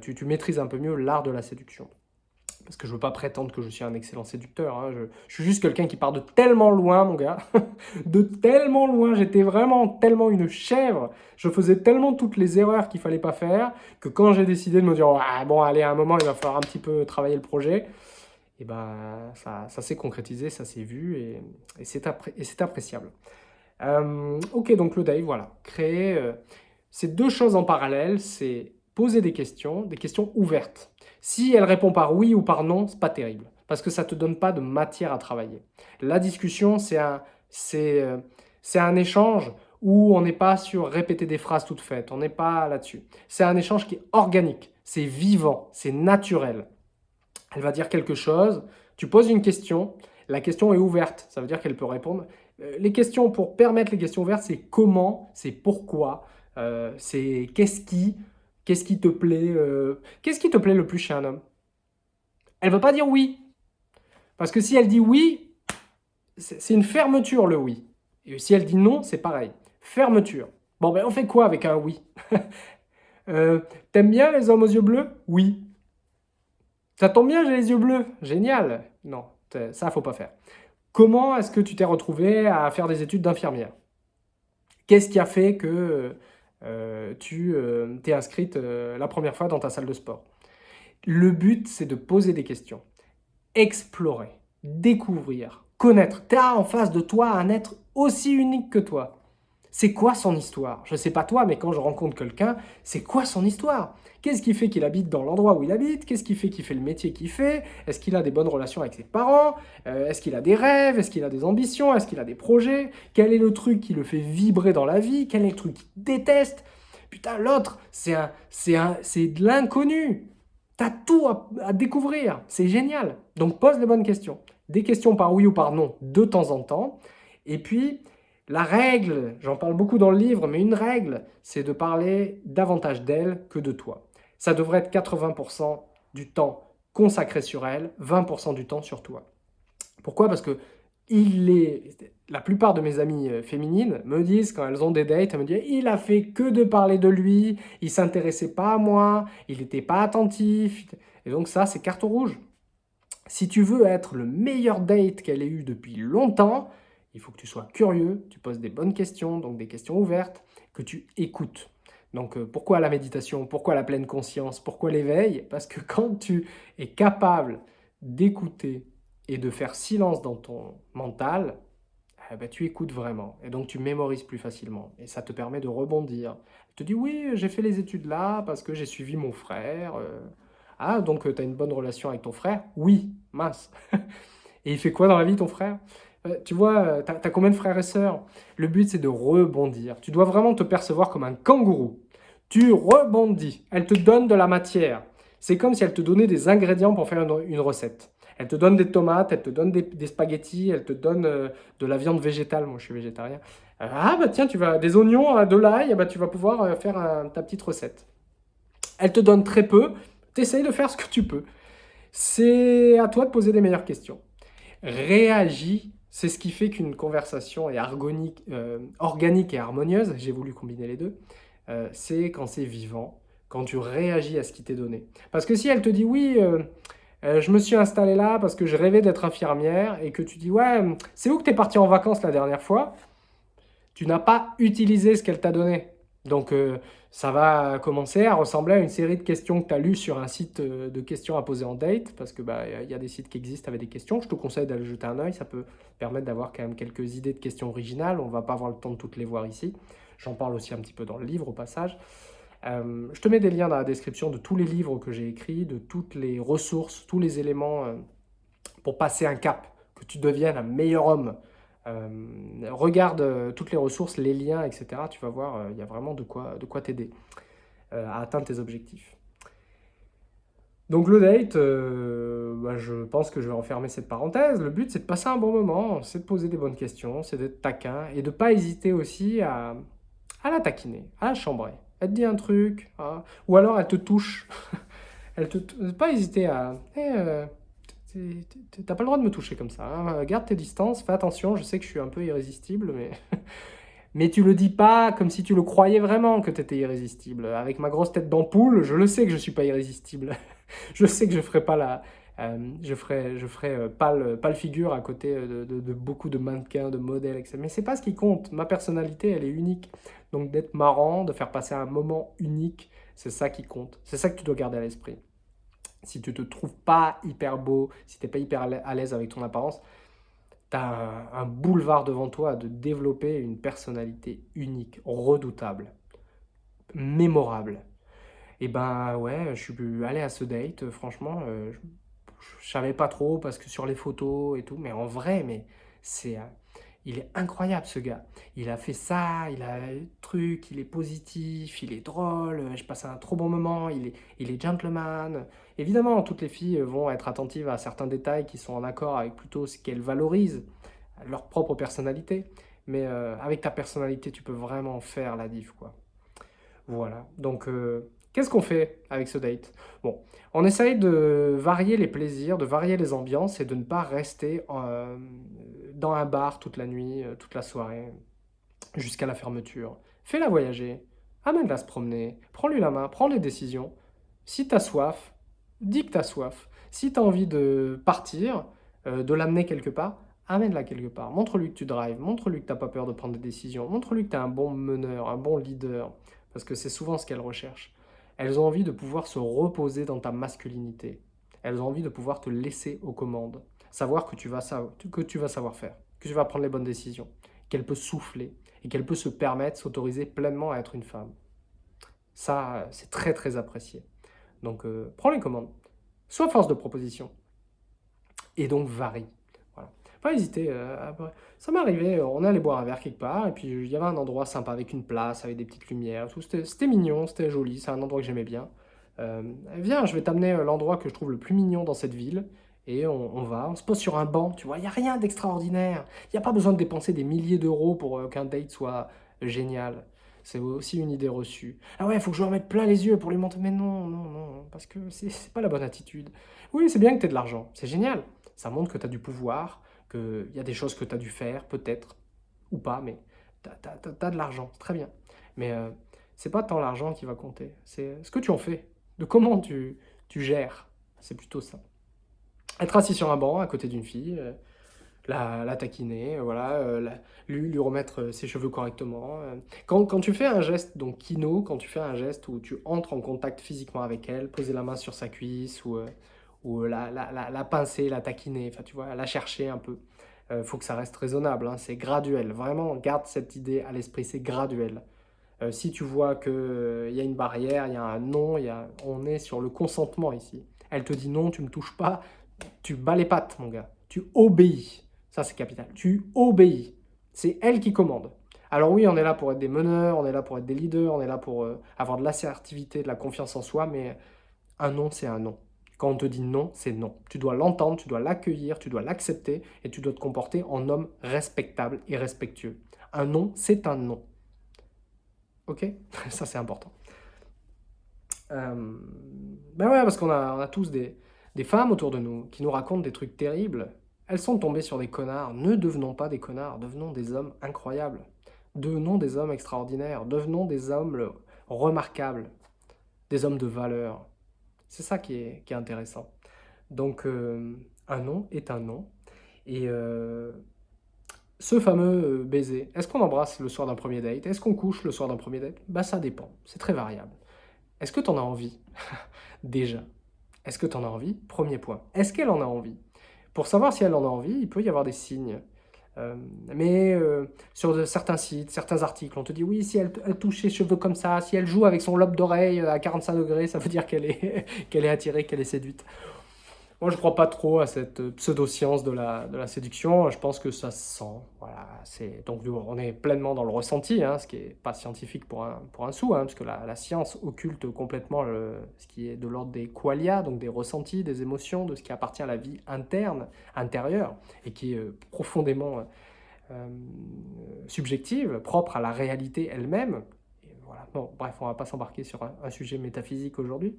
Speaker 1: tu maîtrises un peu mieux l'art de la séduction parce que je veux pas prétendre que je suis un excellent séducteur, hein. je, suis juste quelqu'un qui part de tellement loin, mon gars, de tellement loin, j'étais vraiment tellement une chèvre, je faisais tellement toutes les erreurs qu'il fallait pas faire, que quand j'ai décidé de me dire bon allez, à un moment, il va falloir un petit peu travailler le projet », et ben ça, ça s'est concrétisé, ça s'est vu, et, c'est appréciable. Euh, ok, donc le Dave, voilà, créer, euh, ces deux choses en parallèle, c'est poser des questions, des questions ouvertes. Si elle répond par oui ou par non, c'est pas terrible, parce que ça te donne pas de matière à travailler. La discussion, c'est un, euh, un échange où on n'est pas sur répéter des phrases toutes faites, on n'est pas là-dessus. C'est un échange qui est organique, c'est vivant, c'est naturel. Elle va dire quelque chose, tu poses une question, la question est ouverte, ça veut dire qu'elle peut répondre. Euh, les questions, pour permettre les questions ouvertes, c'est comment, c'est pourquoi, euh, c'est qu'est-ce qui, Qu'est-ce qui te plaît euh, Qu'est-ce qui te plaît le plus chez un homme? Elle ne va pas dire oui. Parce que si elle dit oui, c'est une fermeture le oui. Et si elle dit non, c'est pareil. Fermeture. Bon, ben on fait quoi avec un oui? Euh, T'aimes bien les hommes aux yeux bleus? Oui. Ça tombe bien, j'ai les yeux bleus. Génial. Non, ça, faut pas faire. Comment est-ce que tu t'es retrouvé à faire des études d'infirmière? Qu'est-ce qui a fait que euh, tu euh, t'es inscrite euh, la première fois dans ta salle de sport. Le but, c'est de poser des questions, explorer, découvrir, connaître. Tu as en face de toi un être aussi unique que toi. C'est quoi son histoire? Je ne sais pas toi, mais quand je rencontre quelqu'un, c'est quoi son histoire? Qu'est-ce qui fait qu'il habite dans l'endroit où il habite? Qu'est-ce qui fait qu'il fait le métier qu'il fait? Est-ce qu'il a des bonnes relations avec ses parents? Euh, Est-ce qu'il a des rêves? Est-ce qu'il a des ambitions? Est-ce qu'il a des projets? Quel est le truc qui le fait vibrer dans la vie? Quel est le truc qu'il déteste? Putain, l'autre, c'est de l'inconnu. T'as tout à, à découvrir. C'est génial. Donc, pose les bonnes questions. Des questions par oui ou par non de temps en temps. Et puis, la règle, j'en parle beaucoup dans le livre, mais une règle, c'est de parler davantage d'elle que de toi. Ça devrait être 80% du temps consacré sur elle, 20% du temps sur toi. Pourquoi? Parce que il est... la plupart de mes amies euh, féminines me disent, quand elles ont des dates, elles me disent « il a fait que de parler de lui, il s'intéressait pas à moi, il n'était pas attentif ». Et donc ça, c'est carte rouge. Si tu veux être le meilleur date qu'elle ait eu depuis longtemps, il faut que tu sois curieux, tu poses des bonnes questions, donc des questions ouvertes, que tu écoutes. Donc euh, pourquoi la méditation? Pourquoi la pleine conscience? Pourquoi l'éveil? Parce que quand tu es capable d'écouter et de faire silence dans ton mental, eh ben, tu écoutes vraiment. Et donc tu mémorises plus facilement. Et ça te permet de rebondir. Tu te dis oui, j'ai fait les études là parce que j'ai suivi mon frère. Euh. Ah, donc euh, tu as une bonne relation avec ton frère? Oui, mince. et il fait quoi dans la vie ton frère? Tu vois, euh, tu as, combien de frères et sœurs? Le but, c'est de rebondir. Tu dois vraiment te percevoir comme un kangourou. Tu rebondis. Elle te donne de la matière. C'est comme si elle te donnait des ingrédients pour faire une, recette. Elle te donne des tomates, elle te donne des, spaghettis, elle te donne euh, de la viande végétale. Moi, je suis végétarien. ah, bah tiens, tu vas des oignons, de l'ail, bah, tu vas pouvoir faire ta petite recette. Elle te donne très peu. Tu essayes de faire ce que tu peux. C'est à toi de poser des meilleures questions. Réagis c'est ce qui fait qu'une conversation est euh, organique et harmonieuse, j'ai voulu combiner les deux, euh, c'est quand c'est vivant, quand tu réagis à ce qui t'est donné. Parce que si elle te dit « oui, euh, je me suis installée là parce que je rêvais d'être infirmière » et que tu dis « ouais, c'est où que tu es parti en vacances la dernière fois ?» Tu n'as pas utilisé ce qu'elle t'a donné. Donc, ça va commencer à ressembler à une série de questions que tu as lues sur un site euh, de questions à poser en date, parce que bah, y a des sites qui existent avec des questions. Je te conseille d'aller jeter un œil, ça peut permettre d'avoir quand même quelques idées de questions originales. On va pas avoir le temps de toutes les voir ici. J'en parle aussi un petit peu dans le livre au passage. Euh, je te mets des liens dans la description de tous les livres que j'ai écrits, de toutes les ressources, tous les éléments pour passer un cap, que tu deviennes un meilleur homme regarde toutes les ressources, les liens, etc. Tu vas voir, il y a vraiment de quoi t'aider à atteindre tes objectifs. Donc le date, euh, bah, je pense que je vais refermer cette parenthèse. Le but, c'est de passer un bon moment, c'est de poser des bonnes questions, c'est d'être taquin et de ne pas hésiter aussi à, la taquiner, à la chambrer. Elle te dit un truc, hein, ou alors elle te touche. elle te, pas hésiter à... Euh, T'as pas le droit de me toucher comme ça. Hein. Garde tes distances, fais attention, je sais que je suis un peu irrésistible, mais... Mais tu le dis pas comme si tu le croyais vraiment que tu étais irrésistible. Avec ma grosse tête d'ampoule, je le sais que je suis pas irrésistible. je sais que je ferai pas la... Euh, je ferai, je ferai euh, pas le figure à côté de, de, beaucoup de mannequins, de modèles, etc. Mais c'est pas ce qui compte. Ma personnalité, elle est unique. Donc d'être marrant, de faire passer un moment unique, c'est ça qui compte. C'est ça que tu dois garder à l'esprit. Si tu te trouves pas hyper beau, si tu n'es pas hyper à l'aise avec ton apparence, tu as un, boulevard devant toi de développer une personnalité unique, redoutable, mémorable. Et ben ouais, je suis allé à ce date, franchement, euh, je, savais pas trop parce que sur les photos et tout, mais en vrai, mais c'est... Euh, il est incroyable ce gars. Il a fait ça, il a un truc, il est positif, il est drôle, je passe un trop bon moment, il est, il est gentleman. Évidemment, toutes les filles vont être attentives à certains détails qui sont en accord avec plutôt ce qu'elles valorisent, leur propre personnalité. Mais euh, avec ta personnalité, tu peux vraiment faire la diff, quoi. Voilà, donc Qu'est-ce qu'on fait avec ce date? Bon, on essaye de varier les plaisirs, de varier les ambiances et de ne pas rester euh, dans un bar toute la nuit, euh, toute la soirée, jusqu'à la fermeture. Fais-la voyager, amène-la se promener, prends-lui la main, prends les décisions. Si tu as soif, dis que tu as soif. Si tu as envie de partir, euh, de l'amener quelque part, amène-la quelque part. Montre-lui que tu drives, montre-lui que tu n'as pas peur de prendre des décisions, montre-lui que tu es un bon meneur, un bon leader, parce que c'est souvent ce qu'elle recherche. Elles ont envie de pouvoir se reposer dans ta masculinité. Elles ont envie de pouvoir te laisser aux commandes. Savoir que tu vas, savoir faire, que tu vas prendre les bonnes décisions, qu'elle peut souffler et qu'elle peut se permettre, s'autoriser pleinement à être une femme. Ça, c'est très très apprécié. Donc, euh, prends les commandes. Sois force de proposition. Et donc, varie pas hésiter. Euh, ça arrivé, euh, on allait boire un verre quelque part, et puis il y avait un endroit sympa avec une place, avec des petites lumières, C'était mignon, c'était joli, c'est un endroit que j'aimais bien. Euh, viens, je vais t'amener l'endroit que je trouve le plus mignon dans cette ville, et on, va, on se pose sur un banc, tu vois, il n'y a rien d'extraordinaire. Il n'y a pas besoin de dépenser des milliers d'euros pour qu'un date soit génial. C'est aussi une idée reçue. Ah ouais, faut que je remette plein les yeux pour lui montrer. Mais non, non, non, parce que c'est pas la bonne attitude. Oui, c'est bien que tu aies de l'argent, c'est génial. Ça montre que tu as du pouvoir, il y a des choses que tu as dû faire, peut-être, ou pas, mais tu as, de l'argent, très bien. Mais euh, c'est pas tant l'argent qui va compter, c'est ce que tu en fais, de comment tu, tu gères, c'est plutôt ça. Être assis sur un banc à côté d'une fille, euh, la, la, taquiner, euh, voilà, lui, lui, remettre ses cheveux correctement. Quand, quand, tu fais un geste, donc kino, quand tu fais un geste où tu entres en contact physiquement avec elle, poser la main sur sa cuisse ou ou la, la, la, pincer, la taquiner, enfin tu vois, la chercher un peu. Il euh, faut que ça reste raisonnable, hein, c'est graduel. Vraiment, garde cette idée à l'esprit, c'est graduel. Euh, si tu vois qu'il euh, y a une barrière, il y a un non, y a, on est sur le consentement ici. Elle te dit non, tu me touches pas, tu bats les pattes, mon gars. Tu obéis. Ça, c'est capital. Tu obéis. C'est elle qui commande. Alors oui, on est là pour être des meneurs, on est là pour être des leaders, on est là pour avoir de l'assertivité, de la confiance en soi, mais un non, c'est un non. Quand on te dit non, c'est non. Tu dois l'entendre, tu dois l'accueillir, tu dois l'accepter et tu dois te comporter en homme respectable et respectueux. Un non, c'est un non. Ok? Ça, c'est important. Euh, ben ouais, parce qu'on a, on a tous des, des femmes autour de nous qui nous racontent des trucs terribles. Elles sont tombées sur des connards. Ne devenons pas des connards, devenons des hommes incroyables. Devenons des hommes extraordinaires, devenons des hommes remarquables, des hommes de valeur. C'est ça qui est, intéressant. Donc, euh, un nom est un nom. Et euh, ce fameux euh, baiser, est-ce qu'on embrasse le soir d'un premier date? Est-ce qu'on couche le soir d'un premier date? Bah ça dépend, c'est très variable. Est-ce que tu en as envie? Déjà. Est-ce que tu en as envie? Premier point. Est-ce qu'elle en a envie? Pour savoir si elle en a envie, il peut y avoir des signes. Euh, mais euh, sur certains sites, certains articles, on te dit oui, si elle, touche ses cheveux comme ça, si elle joue avec son lobe d'oreille à 45 degrés, ça veut dire qu'elle est, qu'elle est attirée, qu'elle est séduite. Moi, je ne crois pas trop à cette pseudo-science de la, séduction. Je pense que ça se sent. Voilà, donc, on est pleinement dans le ressenti, hein, ce qui n'est pas scientifique pour un, sou, hein, parce que la, science occulte complètement ce qui est de l'ordre des qualia, donc des ressentis, des émotions, de ce qui appartient à la vie interne, intérieure, et qui est euh, profondément euh, subjective, propre à la réalité elle-même. Voilà. bref, on ne va pas s'embarquer sur un sujet métaphysique aujourd'hui.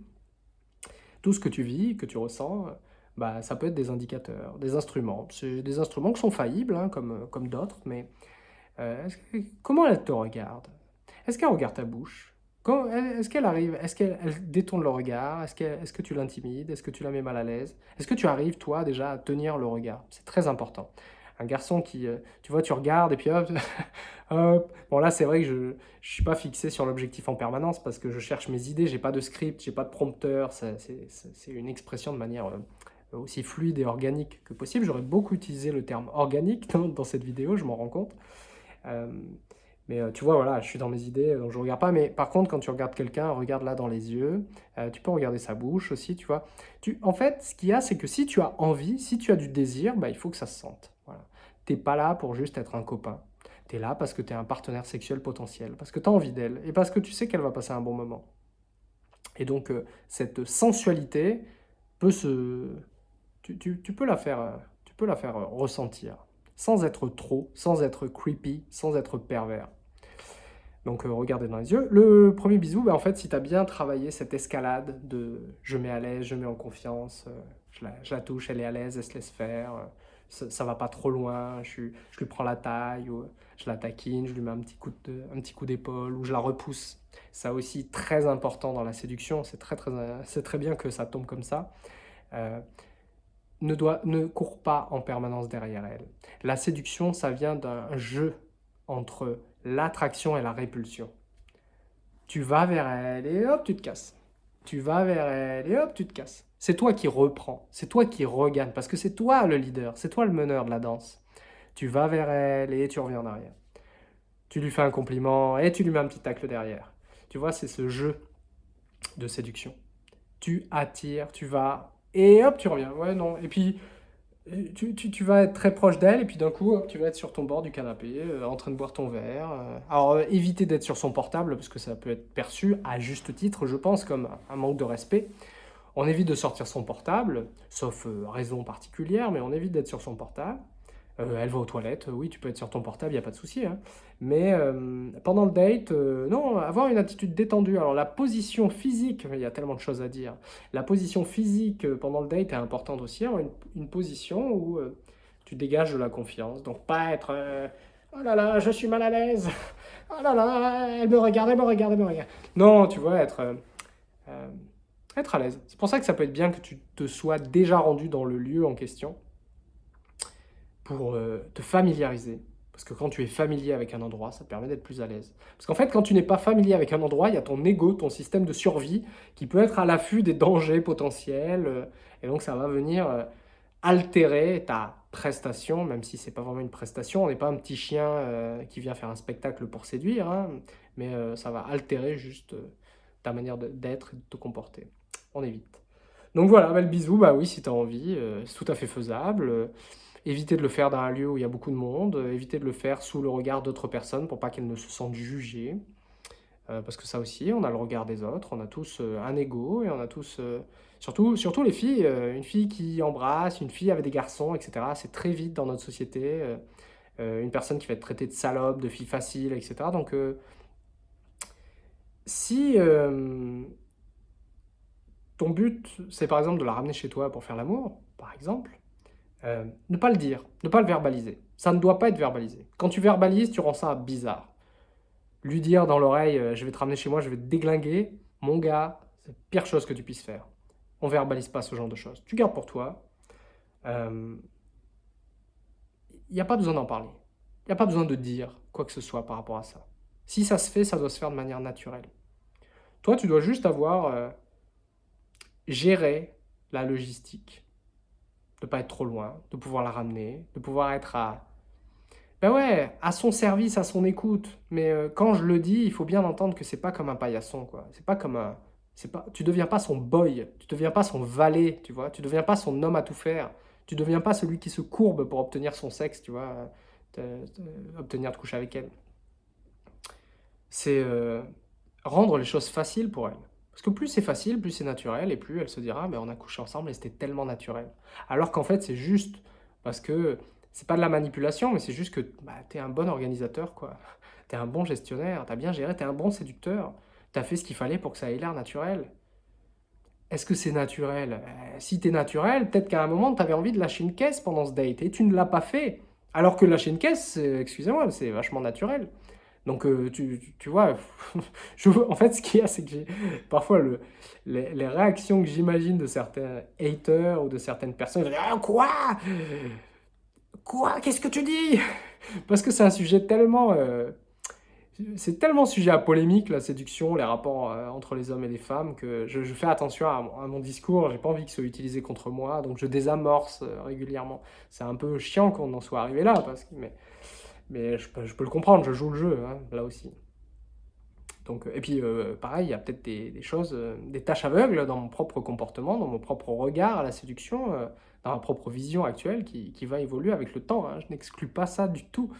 Speaker 1: Tout ce que tu vis, que tu ressens, bah, ça peut être des indicateurs, des instruments. C'est des instruments qui sont faillibles, hein, comme, comme d'autres, mais euh, comment elle te regarde? Est-ce qu'elle regarde ta bouche? Est-ce qu'elle arrive, est-ce qu'elle détourne le regard? Est-ce est que tu l'intimides? Est-ce que tu la mets mal à l'aise? Est-ce que tu arrives, toi, déjà, à tenir le regard? C'est très important. Un garçon qui, euh, tu vois, tu regardes et puis hop. Bon là, c'est vrai que je ne suis pas fixé sur l'objectif en permanence parce que je cherche mes idées, j'ai pas de script, j'ai pas de prompteur, c'est une expression de manière euh, aussi fluide et organique que possible. J'aurais beaucoup utilisé le terme organique dans, cette vidéo, je m'en rends compte. Euh, mais euh, tu vois, voilà, je suis dans mes idées, donc je ne regarde pas. Mais par contre, quand tu regardes quelqu'un, regarde là dans les yeux. Euh, tu peux regarder sa bouche aussi, tu vois. En fait, ce qu'il y a, c'est que si tu as envie, si tu as du désir, bah, il faut que ça se sente. Voilà. Tu n'es pas là pour juste être un copain. Tu es là parce que tu es un partenaire sexuel potentiel, parce que tu as envie d'elle, et parce que tu sais qu'elle va passer un bon moment. Et donc, cette sensualité peut se, tu, peux la faire, euh, tu peux la faire euh, ressentir, sans être trop, sans être creepy, sans être pervers. Donc euh, regardez dans les yeux. Le premier bisou, ben, en fait, si tu as bien travaillé cette escalade de je mets à l'aise, je mets en confiance, je, la, touche, elle est à l'aise, elle se laisse faire, ça, ça, va pas trop loin, je, je, lui prends la taille, je la taquine, je lui mets un petit coup d'épaule, ou je la repousse. Ça aussi, très important dans la séduction, c'est très, très, très bien que ça tombe comme ça ne, court pas en permanence derrière elle. La séduction, ça vient d'un jeu entre l'attraction et la répulsion. Tu vas vers elle et hop, tu te casses. Tu vas vers elle et hop, tu te casses. C'est toi qui reprends, c'est toi qui regagne, parce que c'est toi le leader, c'est toi le meneur de la danse. Tu vas vers elle et tu reviens en arrière. Tu lui fais un compliment et tu lui mets un petit tacle derrière. Tu vois, c'est ce jeu de séduction. Tu attires, tu vas et hop, tu reviens. Ouais, non. Et puis, tu, tu, tu vas être très proche d'elle, et puis d'un coup, hop, tu vas être sur ton bord du canapé, euh, en train de boire ton verre. Euh. Alors, euh, éviter d'être sur son portable, parce que ça peut être perçu, à juste titre, je pense, comme un manque de respect. On évite de sortir son portable, sauf raison particulière, mais on évite d'être sur son portable. Euh, elle va aux toilettes, oui, tu peux être sur ton portable, il n'y a pas de souci. Hein. Mais euh, pendant le date, euh, non, avoir une attitude détendue. Alors la position physique, il y a tellement de choses à dire. La position physique pendant le date est importante aussi. Avoir une, position où tu dégages de la confiance. Donc pas être oh là là, je suis mal à l'aise. Oh là là, elle me regarde, elle me regarde, elle me regarde. Non, tu vois, être, être à l'aise. C'est pour ça que ça peut être bien que tu te sois déjà rendu dans le lieu en question pour euh, te familiariser. Parce que quand tu es familier avec un endroit, ça te permet d'être plus à l'aise. Parce qu'en fait, quand tu n'es pas familier avec un endroit, il y a ton ego, ton système de survie, qui peut être à l'affût des dangers potentiels. Euh, et donc, ça va venir euh, altérer ta prestation, même si c'est pas vraiment une prestation. On n'est pas un petit chien qui vient faire un spectacle pour séduire, hein, mais ça va altérer juste ta manière d'être et de te comporter. On évite. Donc voilà, bah, le bisou, bah oui, si tu as envie, c'est tout à fait faisable. Éviter de le faire dans un lieu où il y a beaucoup de monde, euh, éviter de le faire sous le regard d'autres personnes pour pas qu'elles ne se sentent jugées. Euh, parce que ça aussi, on a le regard des autres, on a tous euh, un ego et on a tous, surtout, surtout les filles, une fille qui embrasse, une fille avec des garçons, etc. C'est très vite dans notre société, une personne qui va être traitée de salope, de fille facile, etc. Donc, si ton but, c'est par exemple de la ramener chez toi pour faire l'amour, par exemple, euh, ne pas le dire, ne pas le verbaliser. Ça ne doit pas être verbalisé. Quand tu verbalises, tu rends ça bizarre. Lui dire dans l'oreille, euh, je vais te ramener chez moi, je vais te déglinguer, mon gars, c'est la pire chose que tu puisses faire. On verbalise pas ce genre de choses. Tu gardes pour toi. Il euh, n'y a pas besoin d'en parler. Il n'y a pas besoin de dire quoi que ce soit par rapport à ça. Si ça se fait, ça doit se faire de manière naturelle. Toi, tu dois juste avoir géré la logistique de pas être trop loin, de pouvoir la ramener, de pouvoir être à, ben ouais, à son service, à son écoute. Mais euh, quand je le dis, il faut bien entendre que c'est pas comme un paillasson, quoi. C'est pas comme un, pas, tu deviens pas son boy, tu deviens pas son valet, tu vois, tu ne deviens pas son homme à tout faire, tu ne deviens pas celui qui se courbe pour obtenir son sexe, tu vois, obtenir de coucher avec elle. C'est euh, rendre les choses faciles pour elle. Parce que plus c'est facile, plus c'est naturel, et plus elle se dira, mais on a couché ensemble et c'était tellement naturel. Alors qu'en fait, c'est juste parce que c'est pas de la manipulation, mais c'est juste que bah, tu es un bon organisateur, quoi. Tu es un bon gestionnaire, tu as bien géré, tu es un bon séducteur. Tu as fait ce qu'il fallait pour que ça ait l'air naturel. Est-ce que c'est naturel? Euh, Si tu es naturel, peut-être qu'à un moment, tu avais envie de lâcher une caisse pendant ce date, et tu ne l'as pas fait. Alors que lâcher une caisse, excusez-moi, c'est vachement naturel. Donc, euh, tu, vois, je, en fait, ce qu'il y a, c'est que parfois, le, les, réactions que j'imagine de certains haters ou de certaines personnes, ah, quoi? Quoi? Qu'est-ce que tu dis? Parce que c'est un sujet tellement... Euh, c'est tellement sujet à polémique, la séduction, les rapports euh, entre les hommes et les femmes, que je, fais attention à, mon discours, j'ai pas envie qu'il soit utilisé contre moi, donc je désamorce régulièrement. C'est un peu chiant qu'on en soit arrivé là, parce que, mais je peux, le comprendre, je joue le jeu, hein, là aussi. Donc, et puis, euh, pareil, il y a peut-être des, choses, euh, des tâches aveugles dans mon propre comportement, dans mon propre regard à la séduction, euh, dans ma propre vision actuelle qui, va évoluer avec le temps. Hein. Je n'exclus pas ça du tout.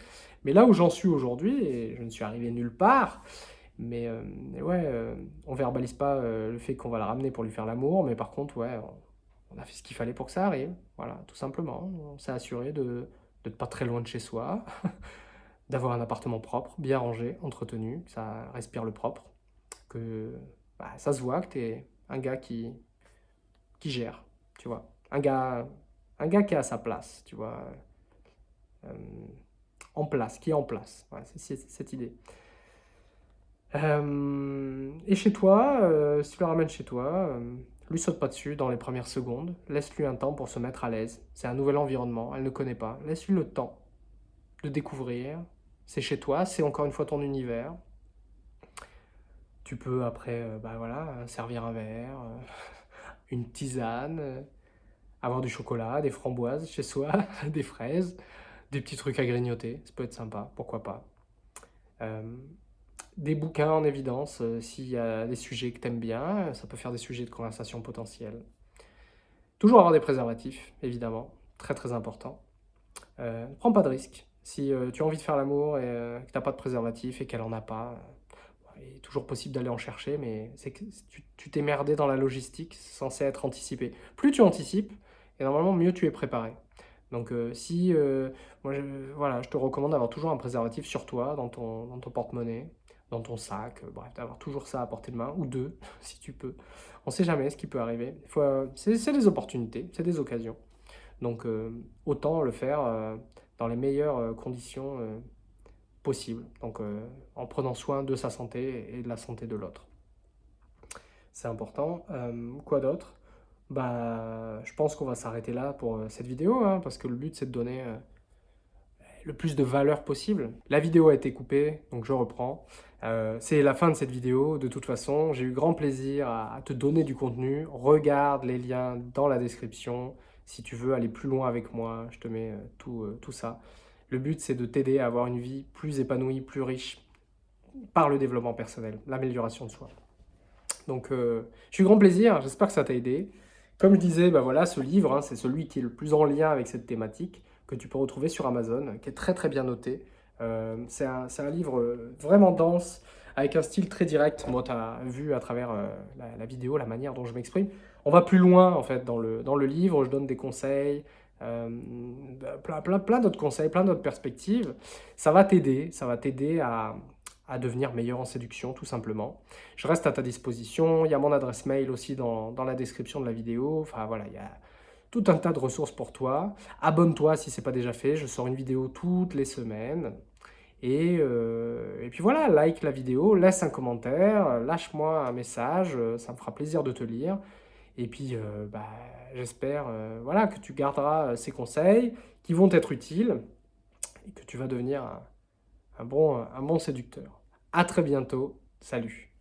Speaker 1: Mais là où j'en suis aujourd'hui, et je ne suis arrivé nulle part, mais, ouais, on verbalise pas le fait qu'on va la ramener pour lui faire l'amour, mais par contre, ouais, on, a fait ce qu'il fallait pour que ça arrive. Voilà, tout simplement. On s'est assuré de d'être pas très loin de chez soi, d'avoir un appartement propre, bien rangé, entretenu, ça respire le propre, que bah, ça se voit que tu es un gars qui, qui gère, tu vois. Un gars, un gars qui est à sa place, tu vois. Euh, en place, qui est en place. c'est cette idée. Euh, et chez toi, euh, si tu le ramènes chez toi, lui saute pas dessus dans les premières secondes, laisse-lui un temps pour se mettre à l'aise. C'est un nouvel environnement, elle ne connaît pas. Laisse-lui le temps de découvrir. C'est chez toi, c'est encore une fois ton univers. Tu peux après, euh, bah voilà, servir un verre, euh, une tisane, euh, avoir du chocolat, des framboises chez soi, des fraises, des petits trucs à grignoter. Ça peut être sympa, pourquoi pas des bouquins en évidence, euh, s'il y a des sujets que tu aimes bien, ça peut faire des sujets de conversation potentiels. Toujours avoir des préservatifs, évidemment, très très important. Euh, ne prends pas de risques. Si euh, tu as envie de faire l'amour et que tu n'as pas de préservatif et qu'elle en a pas, il est toujours possible d'aller en chercher, mais c'est que tu t'es merdé dans la logistique, c'est censé être anticipé. Plus tu anticipes, et normalement mieux tu es préparé. Donc si, voilà, je te recommande d'avoir toujours un préservatif sur toi, dans ton, dans ton porte-monnaie, dans ton sac, euh, bref, d'avoir toujours ça à portée de main, ou deux, si tu peux. On ne sait jamais ce qui peut arriver. Euh, c'est des opportunités, c'est des occasions. Donc, euh, autant le faire dans les meilleures conditions possibles. Donc, en prenant soin de sa santé et de la santé de l'autre. C'est important. quoi d'autre? Bah, Je pense qu'on va s'arrêter là pour cette vidéo, hein, parce que le but, c'est de donner le plus de valeur possible. La vidéo a été coupée, donc je reprends. Euh, c'est la fin de cette vidéo, de toute façon. J'ai eu grand plaisir à, te donner du contenu. Regarde les liens dans la description. Si tu veux aller plus loin avec moi, je te mets euh, tout, euh, tout ça. Le but, c'est de t'aider à avoir une vie plus épanouie, plus riche par le développement personnel, l'amélioration de soi. Donc, j'ai eu grand plaisir. J'espère que ça t'a aidé. Comme je disais, bah voilà, ce livre, hein, c'est celui qui est le plus en lien avec cette thématique que tu peux retrouver sur Amazon, qui est très très bien noté. Euh, c'est un, livre vraiment dense, avec un style très direct. Moi, tu as vu à travers euh, la, vidéo la manière dont je m'exprime. On va plus loin, en fait, dans le, dans le livre. Je donne des conseils, euh, plein, plein, plein d'autres conseils, plein d'autres perspectives. Ça va t'aider, ça va t'aider à, à, devenir meilleur en séduction, tout simplement. Je reste à ta disposition. Il y a mon adresse mail aussi dans, dans la description de la vidéo. Enfin, voilà, il y a tout un tas de ressources pour toi. Abonne-toi si ce n'est pas déjà fait, je sors une vidéo toutes les semaines. Et, euh, et, puis voilà, like la vidéo, laisse un commentaire, lâche-moi un message, ça me fera plaisir de te lire. Et puis, euh, bah, j'espère euh, voilà, que tu garderas ces conseils qui vont être utiles et que tu vas devenir un, bon, un bon séducteur. À très bientôt, salut